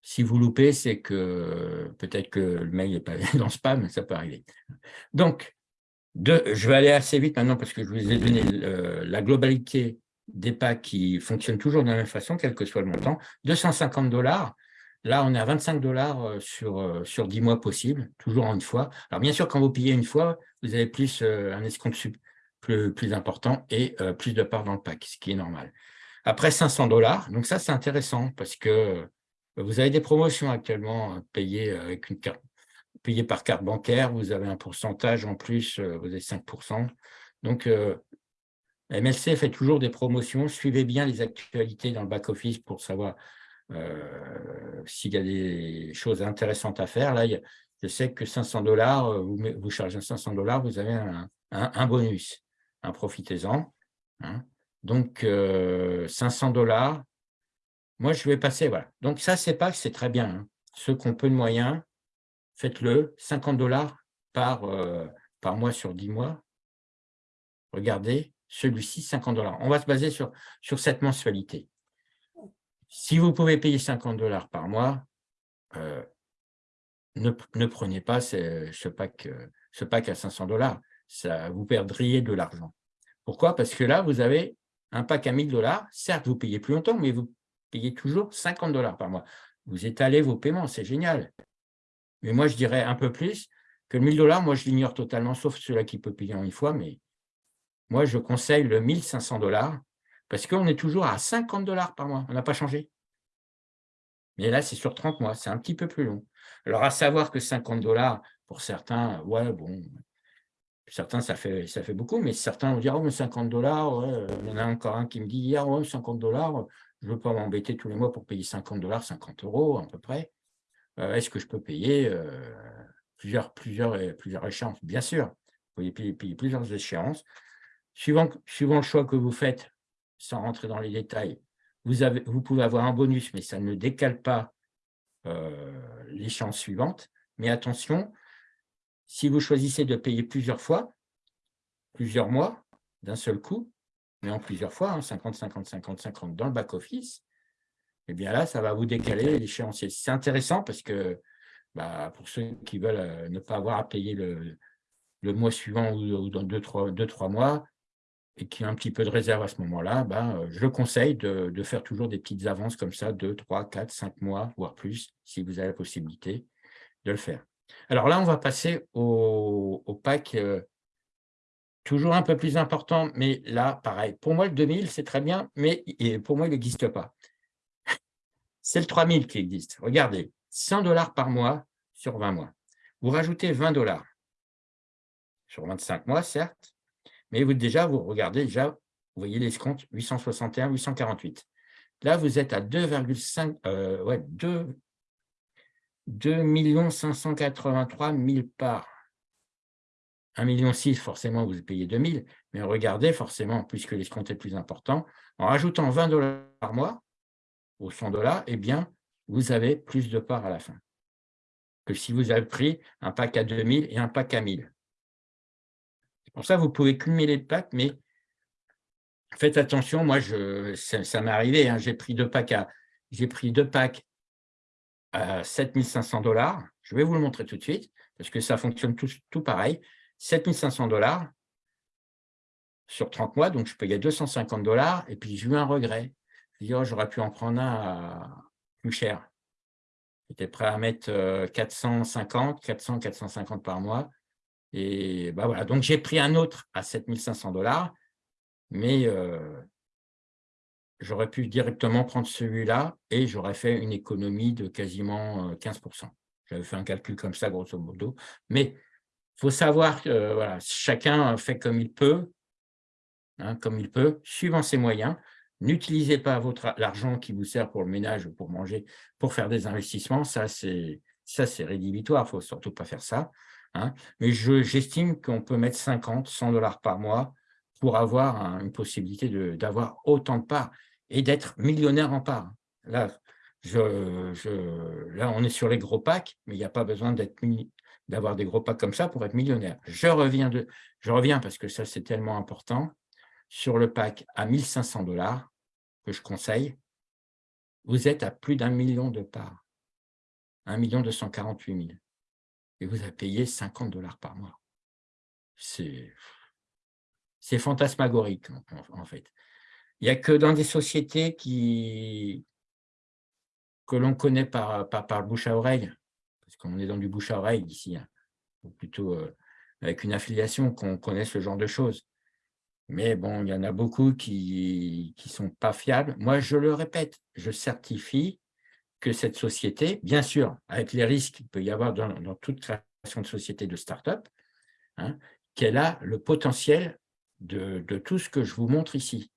S1: si vous loupez, c'est que peut-être que le mail n'est pas dans le spam, ça peut arriver. Donc, je vais aller assez vite maintenant parce que je vous ai donné la globalité des packs qui fonctionnent toujours de la même façon, quel que soit le montant. 250 dollars, là on est à 25 dollars euh, sur, euh, sur 10 mois possible, toujours en une fois. Alors bien sûr, quand vous payez une fois, vous avez plus euh, un escompte plus, plus important et plus de parts dans le pack, ce qui est normal. Après 500 dollars, donc ça c'est intéressant parce que vous avez des promotions actuellement payées avec une carte payées par carte bancaire, vous avez un pourcentage en plus, vous avez 5%. Donc, MLC fait toujours des promotions. Suivez bien les actualités dans le back-office pour savoir euh, s'il y a des choses intéressantes à faire. Là, je sais que 500 dollars, euh, vous, chargez 500 dollars, vous avez un, bonus. Hein, Profitez-en. Hein. Donc, 500 euh, dollars, moi, je vais passer. Voilà. Donc, ça, c'est pas c'est très bien. Hein. Ceux qui ont peu de moyens, faites-le. 50 dollars par, par mois sur 10 mois. Regardez, celui-ci 50 dollars. On va se baser sur, sur cette mensualité. Si vous pouvez payer 50 dollars par mois, euh, ne, prenez pas ce, pack, euh, ce pack à 500 dollars. Vous perdriez de l'argent. Pourquoi? Parce que là, vous avez un pack à 1000 dollars. Certes, vous payez plus longtemps, mais vous payez toujours 50 dollars par mois. Vous étalez vos paiements, c'est génial. Mais moi, je dirais un peu plus que 1000 dollars, moi, je l'ignore totalement, sauf ceux-là qui peuvent payer en une fois, mais moi, je conseille le 1500 dollars parce qu'on est toujours à 50 dollars par mois. On n'a pas changé. Mais là, c'est sur 30 mois. C'est un petit peu plus long. Alors, à savoir que 50 dollars, pour certains, ouais, bon, certains, ça fait, ça fait beaucoup, mais certains vont dire, oh, mais 50 dollars, il y en a encore un qui me dit hier, oh, 50 dollars, je ne veux pas m'embêter tous les mois pour payer 50 dollars, 50 euros à peu près. Euh, est-ce que je peux payer euh, plusieurs, plusieurs, plusieurs échéances? Bien sûr, vous pouvez payer plusieurs échéances. Suivant, le choix que vous faites, sans rentrer dans les détails, vous, avez, vous pouvez avoir un bonus, mais ça ne décale pas euh, l'échéance suivante. Mais attention, si vous choisissez de payer plusieurs fois, plusieurs mois, d'un seul coup, mais en plusieurs fois, 50, 50, 50, 50 dans le back-office, eh bien là, ça va vous décaler l'échéancier. C'est intéressant parce que bah, pour ceux qui veulent euh, ne pas avoir à payer le, le mois suivant ou, dans deux, trois, deux, trois mois, et qui a un petit peu de réserve à ce moment-là, ben, je conseille de, faire toujours des petites avances comme ça, 2, 3, 4, 5 mois, voire plus, si vous avez la possibilité de le faire. Alors là, on va passer au, pack euh, toujours un peu plus important, mais là, pareil. Pour moi, le 2000, c'est très bien, mais pour moi, il n'existe pas. C'est le 3000 qui existe. Regardez, 100 dollars par mois sur 20 mois. Vous rajoutez 20 dollars sur 25 mois, certes, mais vous, déjà, vous regardez, déjà, vous voyez les comptes 861, 848. Là, vous êtes à 2,5, euh, ouais, 2, 2 583 000 parts. 1,6 million, forcément, vous payez 2 000, mais regardez, forcément, puisque l'escompte est plus important, en rajoutant 20 dollars par mois, aux 100 dollars, eh bien, vous avez plus de parts à la fin que si vous avez pris un pack à 2000 et un pack à 1000. Pour ça, vous pouvez cumuler de packs, mais faites attention. Moi, je, ça, m'est arrivé. Hein, j'ai pris deux packs à, j'ai pris deux packs à 7500 dollars. Je vais vous le montrer tout de suite parce que ça fonctionne tout pareil. 7500 dollars sur 30 mois, donc je payais 250 dollars et puis j'ai eu un regret. Oh, j'aurais pu en prendre un plus cher. J'étais prêt à mettre 450, 400, 450 par mois. Et bah voilà, donc j'ai pris un autre à 7500 dollars, mais euh, j'aurais pu directement prendre celui-là et j'aurais fait une économie de quasiment 15%. Euh, J'avais fait un calcul comme ça, grosso modo. Mais faut savoir que voilà, chacun fait comme il peut, hein, comme il peut, suivant ses moyens. N'utilisez pas l'argent qui vous sert pour le ménage ou pour manger, pour faire des investissements. Ça, c'est rédhibitoire. Il faut surtout pas faire ça. Hein. Mais j'estime qu'on peut mettre 50, 100 dollars par mois pour avoir une possibilité d'avoir autant de parts et d'être millionnaire en parts. Là, je, là, on est sur les gros packs, mais il n'y a pas besoin d'avoir des gros packs comme ça pour être millionnaire. Je reviens, de, je reviens parce que ça, c'est tellement important. Sur le pack à 1500 dollars, que je conseille, vous êtes à plus d'un million de parts. 1 248 000 et vous avez payé 50 dollars par mois. C'est fantasmagorique, en, fait. Il n'y a que dans des sociétés qui, que l'on connaît par, par, bouche à oreille, qu'on est dans du bouche à oreille ici, hein, ou plutôt euh, avec une affiliation, qu'on connaît ce genre de choses. Mais bon, il y en a beaucoup qui ne sont pas fiables. Moi, je le répète, je certifie que cette société, bien sûr, avec les risques qu'il peut y avoir dans, toute création de société de start-up, hein, qu'elle a le potentiel de, tout ce que je vous montre ici.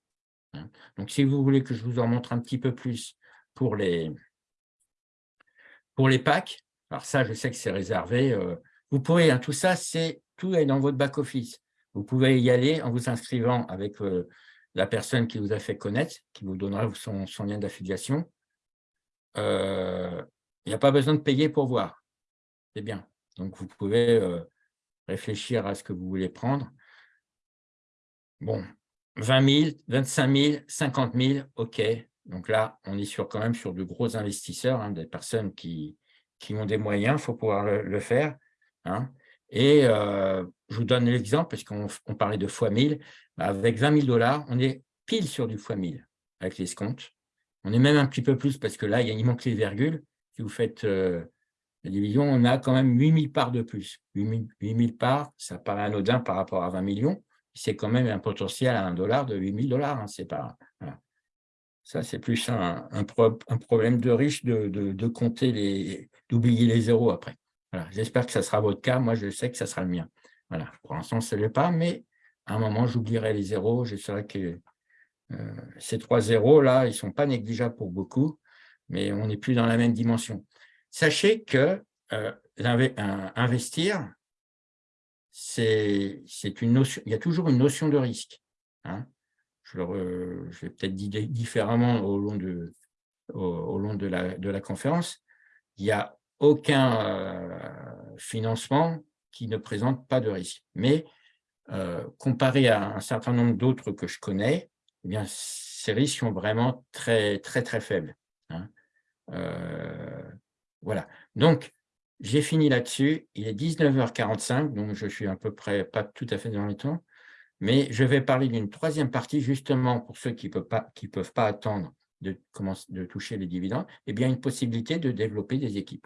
S1: Hein. Donc, si vous voulez que je vous en montre un petit peu plus pour les, pour les packs, alors ça, je sais que c'est réservé. Euh, vous pouvez, hein, tout ça, c'est tout est dans votre back-office. Vous pouvez y aller en vous inscrivant avec euh, la personne qui vous a fait connaître, qui vous donnera son, lien d'affiliation. Euh, il n'y a pas besoin de payer pour voir. C'est bien. Donc, vous pouvez réfléchir à ce que vous voulez prendre. Bon, 20 000, 25 000, 50 000, OK. Donc là, on est sur, quand même sur de gros investisseurs, hein, des personnes qui, qui ont des moyens, il faut pouvoir le, faire. Hein. Et euh, je vous donne l'exemple, parce qu'on parlait de fois 1000. Bah, avec 20 000 dollars, on est pile sur du fois 1000 avec les comptes. On est même un petit peu plus parce que là, il manque les virgules. Si vous faites euh, la division, on a quand même 8000 parts de plus. 8000 parts, ça paraît anodin par rapport à 20 millions. C'est quand même un potentiel à 1 dollar de 8000 dollars. Hein, c'est pas, Ça, c'est plus un, problème de riche de, compter les, d'oublier les zéros après. J'espère que ça sera votre cas. Moi, je sais que ça sera le mien. Voilà. Pour l'instant, ce n'est pas, mais à un moment, j'oublierai les zéros. Je saurai que euh, ces trois zéros, là, ils ne sont pas négligeables pour beaucoup, mais on n'est plus dans la même dimension. Sachez que euh, investir, c'est une notion, il y a toujours une notion de risque. Hein. Je, vais peut-être dire différemment au long de, la, conférence. Il n'y a aucun euh, financement qui ne présente pas de risque. Mais comparé à un certain nombre d'autres que je connais, eh ces risques sont vraiment très, très, très faibles. Hein. Euh, voilà. Donc, j'ai fini là-dessus. Il est 19h45, donc je suis à peu près pas tout à fait dans le temps, mais je vais parler d'une troisième partie, justement, pour ceux qui ne peuvent, pas, peuvent pas attendre de, de toucher les dividendes, eh bien, une possibilité de développer des équipes.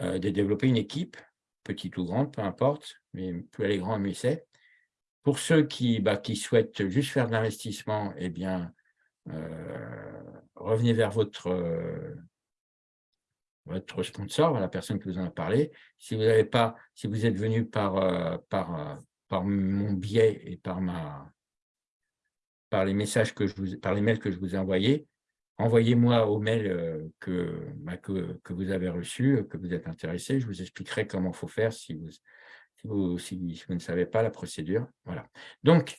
S1: Euh, de développer une équipe, petite ou grande, peu importe, mais plus elle est grande, mieux c'est, pour ceux qui, bah, qui souhaitent juste faire de l'investissement, eh bien, euh, revenez vers votre, votre sponsor, la personne qui vous en a parlé. Si vous n'avez pas, si vous êtes venu par, euh, par, par mon biais et par ma par les messages que je vous, par les mails que je vous ai envoyés, envoyez-moi au mail que, bah, que, que, vous avez reçu, que vous êtes intéressé. Je vous expliquerai comment il faut faire si vous, si vous, ne savez pas la procédure. Voilà. Donc,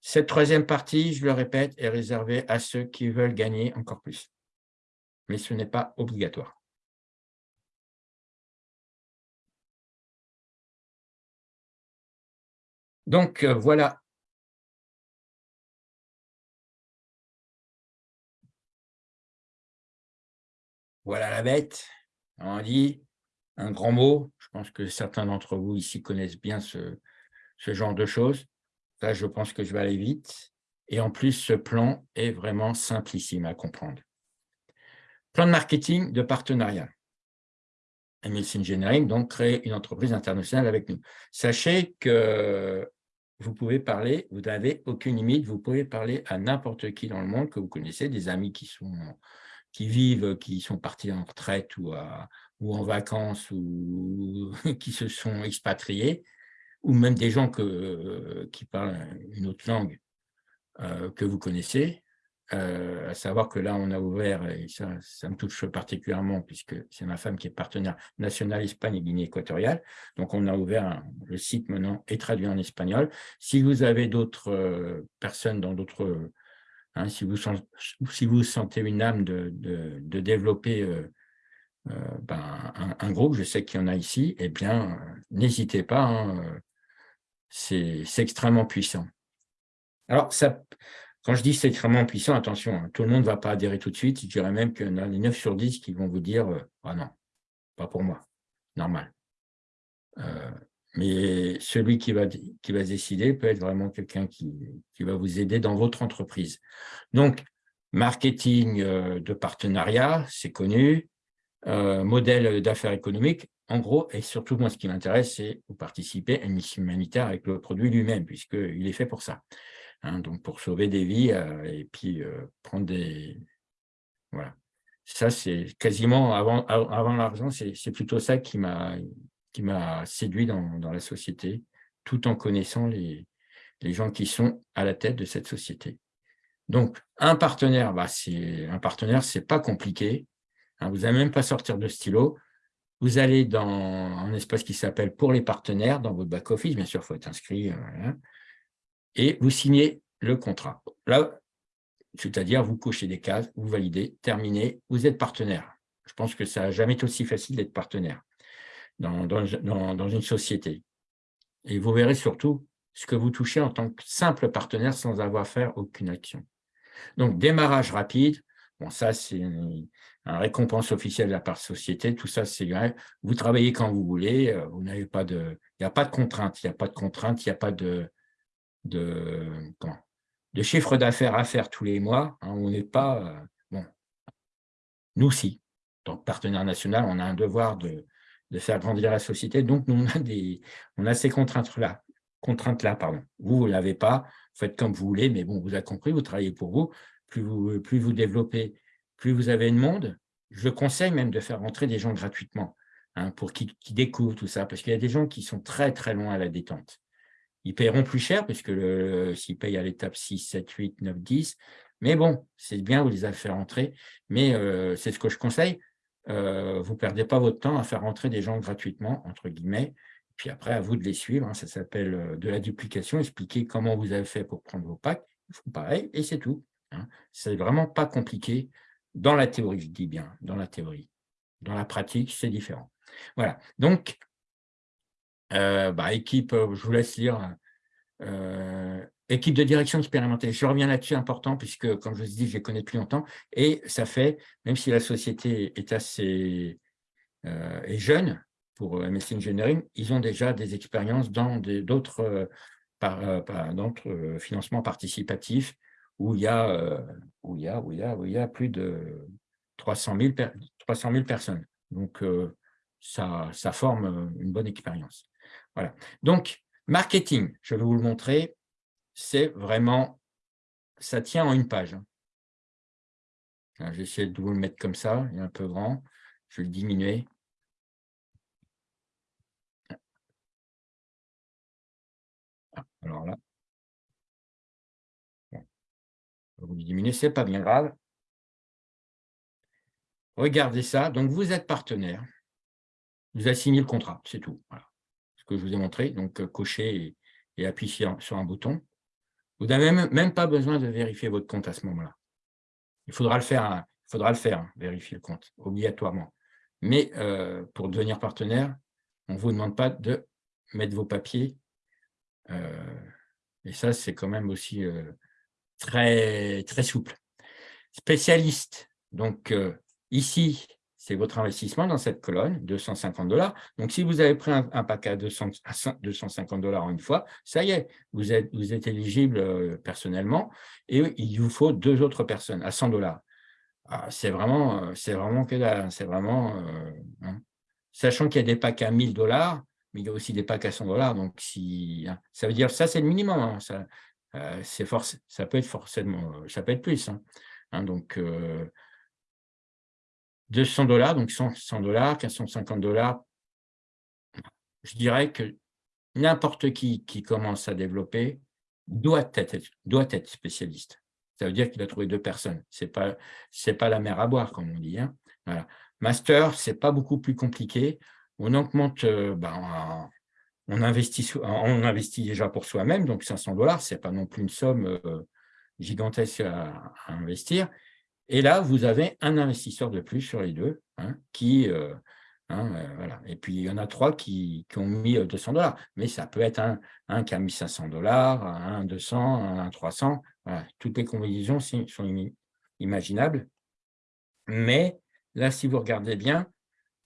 S1: cette troisième partie, je le répète, est réservée à ceux qui veulent gagner encore plus. Mais ce n'est pas obligatoire. Donc, euh, voilà. Voilà la bête. On dit un grand mot. Je pense que certains d'entre vous ici connaissent bien ce, genre de choses. Là, je pense que je vais aller vite. Et en plus, ce plan est vraiment simplissime à comprendre. Plan de marketing de partenariat. MLC Engineering, donc, crée une entreprise internationale avec nous. Sachez que vous pouvez parler, vous n'avez aucune limite, vous pouvez parler à n'importe qui dans le monde que vous connaissez, des amis qui vivent, qui sont partis en retraite ou en vacances ou qui se sont expatriés, ou même des gens que, qui parlent une autre langue que vous connaissez, à savoir que là, on a ouvert, et ça, me touche particulièrement, puisque c'est ma femme qui est partenaire national Espagne et Guinée équatoriale. Donc, on a ouvert le site maintenant est traduit en espagnol. Si vous avez d'autres personnes dans d'autres... Hein, si, vous, si vous sentez une âme de, de, développer ben, un, groupe, je sais qu'il y en a ici, eh bien, n'hésitez pas, hein, c'est extrêmement puissant. Alors, ça, quand je dis c'est extrêmement puissant, attention, hein, tout le monde ne va pas adhérer tout de suite. Je dirais même qu'il y en a les 9 sur 10 qui vont vous dire euh, Ah non, pas pour moi, normal. Euh, mais celui qui va, qui va décider peut être vraiment quelqu'un qui, qui, va vous aider dans votre entreprise. Donc, marketing euh, de partenariat, c'est connu. modèle d'affaires économiques, en gros, et surtout moi ce qui m'intéresse, c'est vous participer à une mission humanitaire avec le produit lui-même, puisqu'il est fait pour ça. Hein, donc pour sauver des vies euh, et puis euh, prendre des... Voilà. Ça, c'est quasiment, avant, avant l'argent, c'est plutôt ça qui m'a séduit dans, dans, la société, tout en connaissant les, les gens qui sont à la tête de cette société. Donc, un partenaire, bah, un partenaire, c'est pas compliqué. Hein, vous n'allez même pas sortir de stylo. Vous allez dans un espace qui s'appelle « Pour les partenaires » dans votre back-office. Bien sûr, il faut être inscrit. Euh, et vous signez le contrat. Là, c'est-à-dire vous cochez des cases, vous validez, terminez, vous êtes partenaire. Je pense que ça n'a jamais été aussi facile d'être partenaire dans, une société. Et vous verrez surtout ce que vous touchez en tant que simple partenaire sans avoir à faire aucune action. Donc, démarrage rapide, bon, ça, c'est une, récompense officielle de la part société, tout ça, c'est vrai. Vous travaillez quand vous voulez, euh, vous n'avez pas de, il n'y a pas de contrainte, il n'y a pas de contrainte, il n'y a pas de, de, chiffre d'affaires à faire tous les mois. Hein, on n'est pas... Euh, nous, si. tant que partenaire national, on a un devoir de, faire grandir la société. Donc, nous, on a, des, ces contraintes-là. Contraintes-là, pardon. Vous, vous ne l'avez pas. Faites comme vous voulez, mais bon, vous avez compris, vous travaillez pour vous. Plus vous, plus vous développez, plus vous avez de monde. Je conseille même de faire rentrer des gens gratuitement hein, pour qu'ils découvrent tout ça, parce qu'il y a des gens qui sont très, très loin à la détente. Ils paieront plus cher, puisque s'ils payent à l'étape 6, 7, 8, 9, 10, mais bon, c'est bien, vous les avez fait rentrer, mais euh, c'est ce que je conseille, euh, vous ne perdez pas votre temps à faire rentrer des gens gratuitement, entre guillemets, puis après, à vous de les suivre, hein. ça s'appelle euh, de la duplication, expliquer comment vous avez fait pour prendre vos packs, ils font pareil, et c'est tout. Hein. C'est vraiment pas compliqué dans la théorie, je dis bien, dans la théorie. Dans la pratique, c'est différent. Voilà, donc bah, équipe, euh, je vous laisse lire, euh, équipe de direction expérimentée. Je reviens là-dessus, important, puisque, comme je vous dis, je les connais depuis longtemps, et ça fait, même si la société est assez est jeune, pour MSC Engineering, ils ont déjà des expériences dans d'autres financements participatifs où il y a, où il y a, où il y a, où il y a plus de 300 000, 300 000 personnes. Donc, ça forme une bonne expérience. Voilà. Donc, marketing, je vais vous le montrer, c'est vraiment, ça tient en une page. J'essaie de vous le mettre comme ça, il est un peu grand, je vais le diminuer. Alors là, vous le diminuer, ce n'est pas bien grave. Regardez ça, donc vous êtes partenaire, vous avez signé le contrat, c'est tout. Voilà que je vous ai montré, donc euh, cocher et, appuyer sur, un bouton. Vous n'avez même, pas besoin de vérifier votre compte à ce moment-là. Il faudra le faire, hein. faudra le faire, hein, vérifier le compte, obligatoirement. Mais euh, pour devenir partenaire, on ne vous demande pas de mettre vos papiers. Euh, et ça, c'est quand même aussi très, très souple. Spécialiste. Donc, ici, c'est votre investissement dans cette colonne, 250 dollars. Donc, si vous avez pris un, paquet à, 250 dollars une fois, ça y est, vous êtes, vous êtes éligible euh, personnellement et il vous faut deux autres personnes à 100 dollars. Ah, c'est vraiment, euh, c'est vraiment que c'est vraiment, euh, hein. sachant qu'il y a des packs à 1000 dollars, mais il y a aussi des packs à 100 dollars. Donc, si, hein, ça veut dire ça, c'est le minimum. Hein. ça, c'est force, ça peut être forcément, ça peut être plus. donc, 200 dollars, donc 100 dollars, 450 dollars, je dirais que n'importe qui qui commence à développer doit être, doit être spécialiste. Ça veut dire qu'il a trouvé deux personnes. Ce n'est pas, pas la mer à boire, comme on dit. Hein. Master, ce n'est pas beaucoup plus compliqué. On augmente, euh, ben, on, investit, on investit déjà pour soi-même, donc 500 dollars, ce n'est pas non plus une somme euh, gigantesque à, investir. Et là, vous avez un investisseur de plus sur les deux hein, qui, euh, Hein, euh. Et puis, il y en a trois qui, ont mis 200 euh, dollars. Mais ça peut être un, un, qui a mis 500 dollars, un 200, un 300. Toutes les combinaisons sont imaginables. Mais là, si vous regardez bien,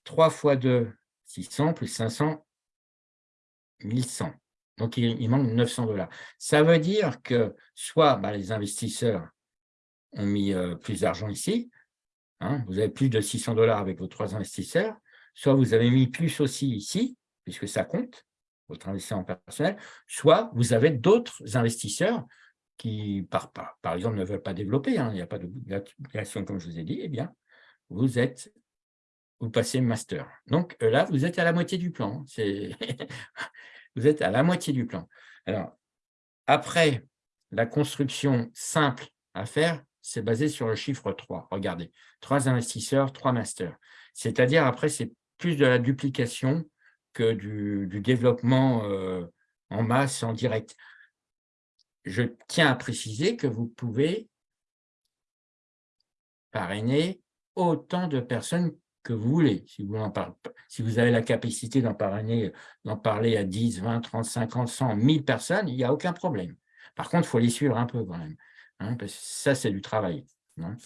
S1: 3 fois 2, 600, plus 500, 1100. Donc, il, manque 900 dollars. Ça veut dire que soit bah, les investisseurs ont mis euh, plus d'argent ici, hein, vous avez plus de 600 dollars avec vos trois investisseurs, soit vous avez mis plus aussi ici, puisque ça compte, votre investissement personnel, soit vous avez d'autres investisseurs qui, par, par, exemple, ne veulent pas développer, hein, il n'y a pas de création comme je vous ai dit, eh bien, vous êtes, vous passez master. Donc euh, là, vous êtes à la moitié du plan. vous êtes à la moitié du plan. Alors, après, la construction simple à faire, c'est basé sur le chiffre 3. Regardez, trois investisseurs, trois masters. C'est-à-dire, après, c'est plus de la duplication que du, développement euh, en masse, en direct. Je tiens à préciser que vous pouvez parrainer autant de personnes que vous voulez. Si vous, en si vous avez la capacité d'en parrainer, d'en parler à 10, 20, 30, 50, 100, 1000 personnes, il n'y a aucun problème. Par contre, il faut les suivre un peu quand même. Hein, ça, c'est du travail. Hein.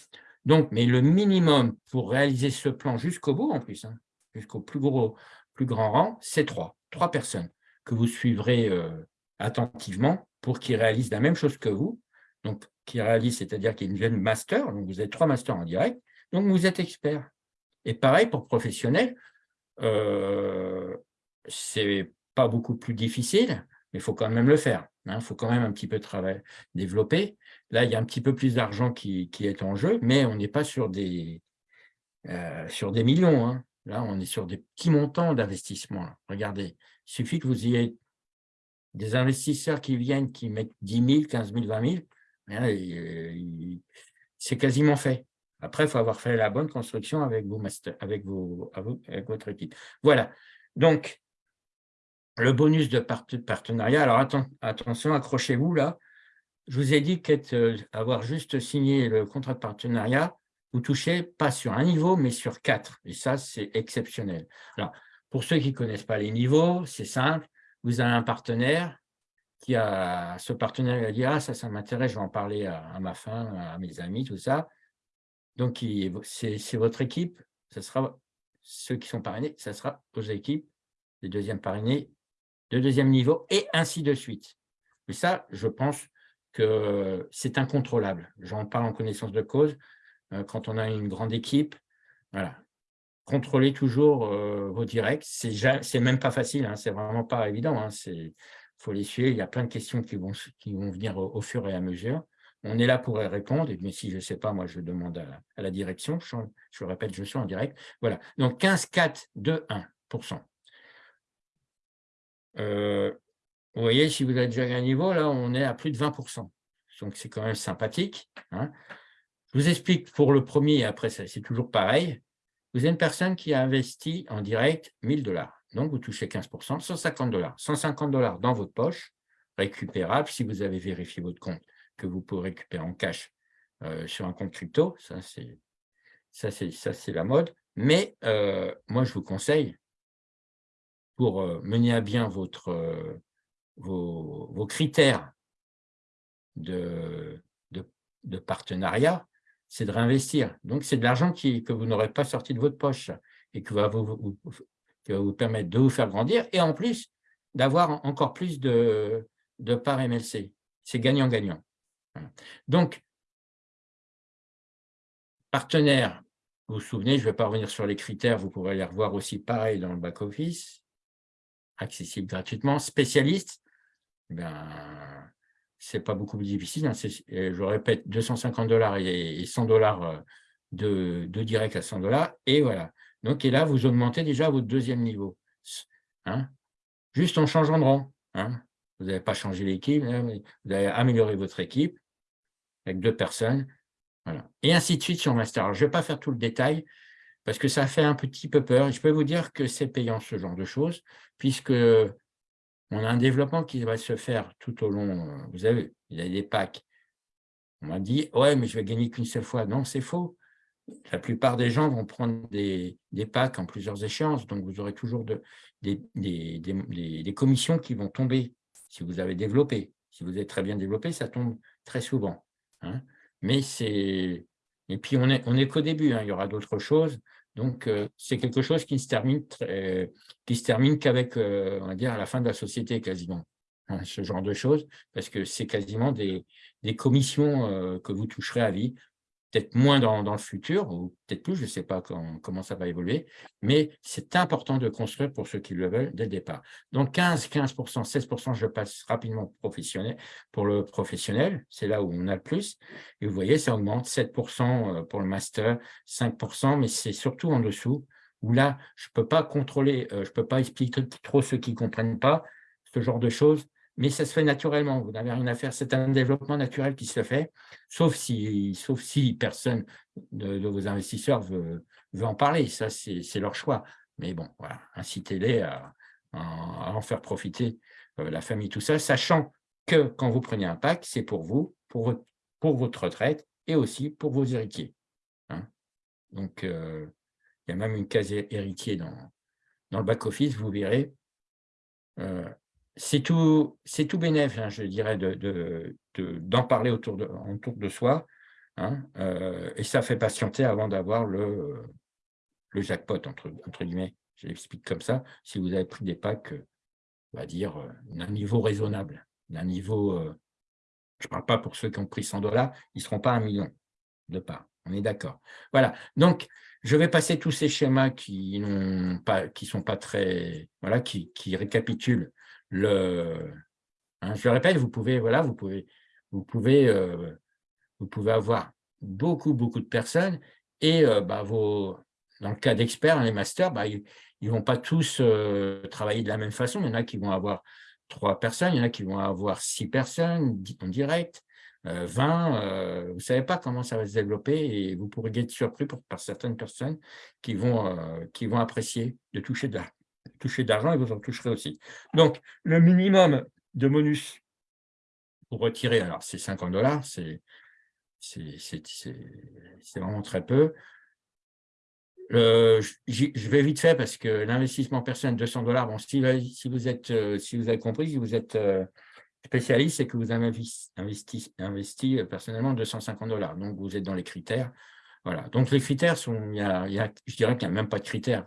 S1: Donc, mais le minimum pour réaliser ce plan jusqu'au bout, en plus, hein, jusqu'au plus, gros, plus grand rang, c'est trois. Trois personnes que vous suivrez euh, attentivement pour qu'ils réalisent la même chose que vous. Donc, qui réalisent, c'est-à-dire qu'ils deviennent master. Donc, vous avez trois masters en direct. Donc, vous êtes expert. Et pareil pour professionnels, euh, c'est pas beaucoup plus difficile, mais il faut quand même le faire. Il faut quand même un petit peu travailler, développer. Là, il y a un petit peu plus d'argent qui, est en jeu, mais on n'est pas sur des, euh, sur des millions. Hein. Là, on est sur des petits montants d'investissement. Regardez, il suffit que vous ayez des investisseurs qui viennent, qui mettent 10 000, 15 000, 20 000, c'est quasiment fait. Après, il faut avoir fait la bonne construction avec, vos avec, vos, avec votre équipe. Voilà. Donc, le bonus de partenariat. Alors, attention, accrochez-vous là. Je vous ai dit qu'avoir juste signé le contrat de partenariat, vous touchez pas sur un niveau, mais sur quatre. Et ça, c'est exceptionnel. Alors, pour ceux qui ne connaissent pas les niveaux, c'est simple. Vous avez un partenaire qui a, ce partenaire a dit « Ah, ça, ça m'intéresse, je vais en parler à, ma femme, à mes amis, tout ça. » Donc, c'est votre équipe, ce sera ceux qui sont parrainés, ça sera vos équipes, les deuxièmes parrainés, de deuxième niveau, et ainsi de suite. Mais ça, je pense que c'est incontrôlable. J'en parle en connaissance de cause. Euh, quand on a une grande équipe. Voilà. Contrôlez toujours euh, vos directs. C'est même pas facile, hein. c'est vraiment pas évident. Hein. Il faut les suivre. Il y a plein de questions qui vont, venir au, fur et à mesure. On est là pour y répondre, mais si je ne sais pas, moi, je demande à, la direction. Je, je, répète, je suis en direct. Voilà. Donc, 15, 4, 2, 1 euh, Vous voyez, si vous avez déjà un niveau, là, on est à plus de 20% Donc, c'est quand même sympathique. Hein. Je vous explique pour le premier, et après, c'est toujours pareil. Vous avez une personne qui a investi en direct 1000 dollars. Donc, vous touchez 15%, 150 dollars. 150 dollars dans votre poche, récupérable si vous avez vérifié votre compte, que vous pouvez récupérer en cash euh, sur un compte crypto. Ça, c'est la mode. Mais euh, moi, je vous conseille, pour euh, mener à bien votre, vos, critères de, partenariat, c'est de réinvestir. Donc, c'est de l'argent que vous n'aurez pas sorti de votre poche et qui va vous, vous permettre de vous faire grandir et en plus d'avoir encore plus de, de parts MLC. C'est gagnant-gagnant. Donc, partenaire, vous vous souvenez, je ne vais pas revenir sur les critères, vous pourrez les revoir aussi pareil dans le back-office, accessible gratuitement. Spécialiste, ben, c'est pas beaucoup plus difficile. Hein, je répète, 250 dollars et 100 dollars euh, de, de direct à 100 dollars. Et voilà. Donc, et là, vous augmentez déjà votre deuxième niveau. Hein. Juste en changeant de rang. Hein. Vous n'avez pas changé l'équipe, vous avez amélioré votre équipe avec deux personnes. Voilà. Et ainsi de suite sur Master. je ne vais pas faire tout le détail parce que ça fait un petit peu peur. Je peux vous dire que c'est payant ce genre de choses, puisque on a un développement qui va se faire tout au long. Euh, vous avez, il y a des packs. On m'a dit, ouais, mais je vais gagner qu'une seule fois. Non, c'est faux. La plupart des gens vont prendre des, packs en plusieurs échéances, donc vous aurez toujours de, des, des, commissions qui vont tomber si vous avez développé. Si vous êtes très bien développé, ça tombe très souvent. Hein. Mais c'est... Et puis, on n'est on est qu'au début, hein. il y aura d'autres choses. Donc, euh, c'est quelque chose qui se termine, se termine qu'avec, euh, on va dire, à la fin de la société quasiment. Hein, ce genre de choses, parce que c'est quasiment des, des commissions euh, que vous toucherez à vie peut-être moins dans, le futur, ou peut-être plus, je ne sais pas comment ça va évoluer, mais c'est important de construire pour ceux qui le veulent dès le départ. Donc 15, 15%, 16%, je passe rapidement professionnel, pour le professionnel, c'est là où on a le plus, et vous voyez, ça augmente, 7% euh, pour le master, 5%, mais c'est surtout en dessous, où là, je ne peux pas contrôler, euh, je ne peux pas expliquer trop ceux qui ne comprennent pas, ce genre de choses, mais ça se fait naturellement, vous n'avez rien à faire, c'est un développement naturel qui se fait, sauf si, sauf si personne de, vos investisseurs veut, en parler, ça c'est leur choix. Mais bon, incitez-les à, en faire profiter euh, la famille, tout ça, sachant que quand vous prenez un pack, c'est pour vous, pour votre, retraite et aussi pour vos héritiers. Hein. Donc, euh, il y a même une case héritier dans, dans le back-office, vous verrez. Euh, c'est tout, tout bénéf, hein, je dirais, d'en de, de, parler autour de, soi. Hein, euh, et ça fait patienter avant d'avoir le, jackpot, entre, guillemets. Je l'explique comme ça. Si vous avez pris des packs, on va dire, euh, d'un niveau raisonnable, d'un niveau, euh, je ne parle pas pour ceux qui ont pris 100 dollars, ils ne seront pas un million de parts. On est d'accord. Voilà. Donc, je vais passer tous ces schémas qui ne sont pas très, voilà, qui récapitulent le, hein, je le répète, vous pouvez, voilà, vous pouvez, vous pouvez, euh, vous pouvez avoir beaucoup, beaucoup de personnes et euh, bah, vos, dans le cas d'experts, les masters, bah, ils ne vont pas tous euh, travailler de la même façon. Il y en a qui vont avoir trois personnes, il y en a qui vont avoir six personnes en direct, 20, vous ne savez pas comment ça va se développer et vous pourrez être surpris par certaines personnes qui vont, qui vont apprécier de toucher de l'argent toucher d'argent et vous en toucherez aussi. Donc, le minimum de bonus pour retirer, alors c'est 50 dollars, c'est vraiment très peu. je vais vite fait parce que l'investissement personnel 200 dollars, bon, si, vous êtes, euh, si vous avez compris, si vous êtes euh, spécialiste, c'est que vous avez investi, investi, personnellement 250 dollars. Donc, vous êtes dans les critères. Voilà. Donc, les critères sont, il y a, je dirais qu'il n'y a même pas de critères.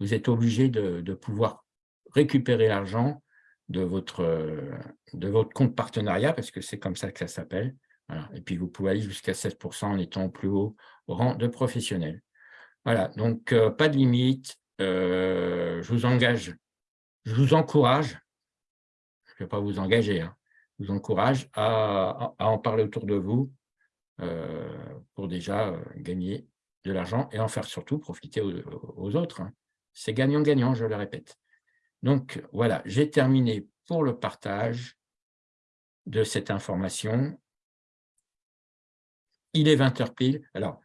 S1: Vous êtes obligé de, pouvoir récupérer l'argent de votre, de votre compte partenariat, parce que c'est comme ça que ça s'appelle. Et puis, vous pouvez aller jusqu'à 7% en étant au plus haut rang de professionnel. Voilà, donc euh, pas de limite. Euh, je vous engage, je vous encourage, je ne vais pas vous engager, hein, je vous encourage à, en parler autour de vous, euh, pour déjà euh, gagner de l'argent et en faire surtout profiter aux, autres. Hein. C'est gagnant-gagnant, je le répète. Donc voilà, j'ai terminé pour le partage de cette information. Il est 20h pile. Alors,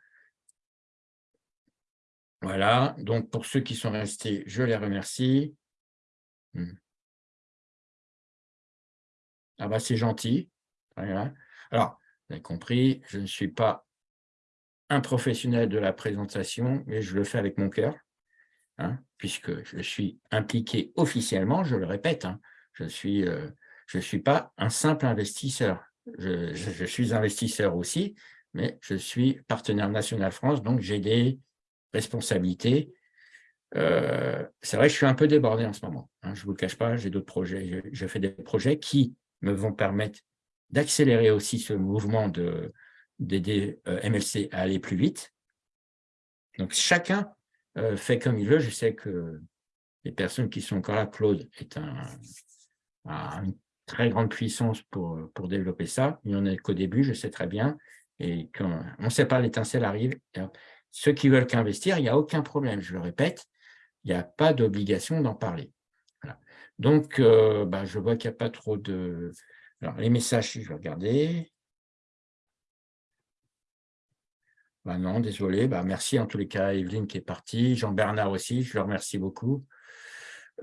S1: voilà, donc pour ceux qui sont restés, je les remercie. Hmm. Ah bah c'est gentil. Alors, vous avez compris, je ne suis pas un professionnel de la présentation, mais je le fais avec mon cœur, hein, puisque je suis impliqué officiellement, je le répète, hein, je ne suis, euh, suis pas un simple investisseur. Je, suis investisseur aussi, mais je suis partenaire national France, donc j'ai des responsabilités. Euh, c'est vrai, je suis un peu débordé en ce moment. Hein, je ne vous le cache pas, j'ai d'autres projets. je, fais des projets qui me vont permettre d'accélérer aussi ce mouvement d'aider euh, MLC à aller plus vite. Donc, chacun euh, fait comme il veut. Je sais que les personnes qui sont encore là, Claude est une très grande puissance pour, pour développer ça. Il n'y en a qu'au début, je sais très bien. Et quand on ne sait pas, l'étincelle arrive. Ceux qui veulent qu'investir, il n'y a aucun problème, je le répète, il n'y a pas d'obligation d'en parler. Donc, euh, bah, je vois qu'il n'y a pas trop de... Alors, les messages, je vais regarder. Bah non, désolé. Bah, merci en tous les cas Evelyne qui est partie. Jean-Bernard aussi, je le remercie beaucoup.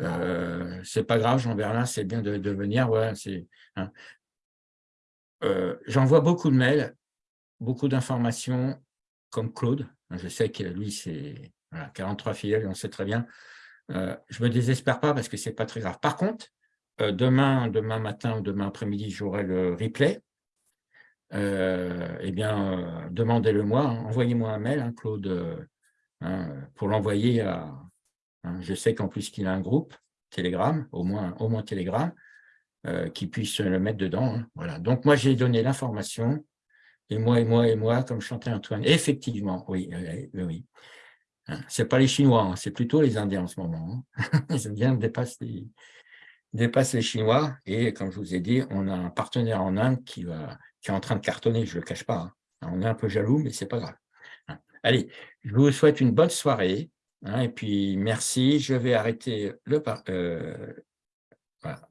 S1: Euh, c'est pas grave, Jean-Bernard, c'est bien de, venir. Hein. euh, J'envoie beaucoup de mails, beaucoup d'informations, comme Claude. Je sais que lui, c'est 43 filiales, on sait très bien. Euh, je ne me désespère pas parce que ce n'est pas très grave. Par contre, euh, demain, demain matin ou demain après-midi, j'aurai le replay. Euh, eh bien, demandez-le moi, hein. envoyez-moi un mail, hein, Claude, hein, pour l'envoyer à... je sais qu'en plus qu'il a un groupe Telegram, au moins, au moins Telegram, qui puisse le mettre dedans. voilà. Donc, moi, j'ai donné l'information, et moi, et moi, et moi, comme chantait Antoine. Effectivement, oui, oui, oui. Ce n'est pas les Chinois, c'est plutôt les Indiens en ce moment. Les Indiens dépassent les, les Chinois. Et comme je vous ai dit, on a un partenaire en Inde qui, va, qui est en train de cartonner, je ne le cache pas. Hein. On est un peu jaloux, mais ce n'est pas grave. Allez, je vous souhaite une bonne soirée. et puis, merci. Je vais arrêter le... Euh, voilà.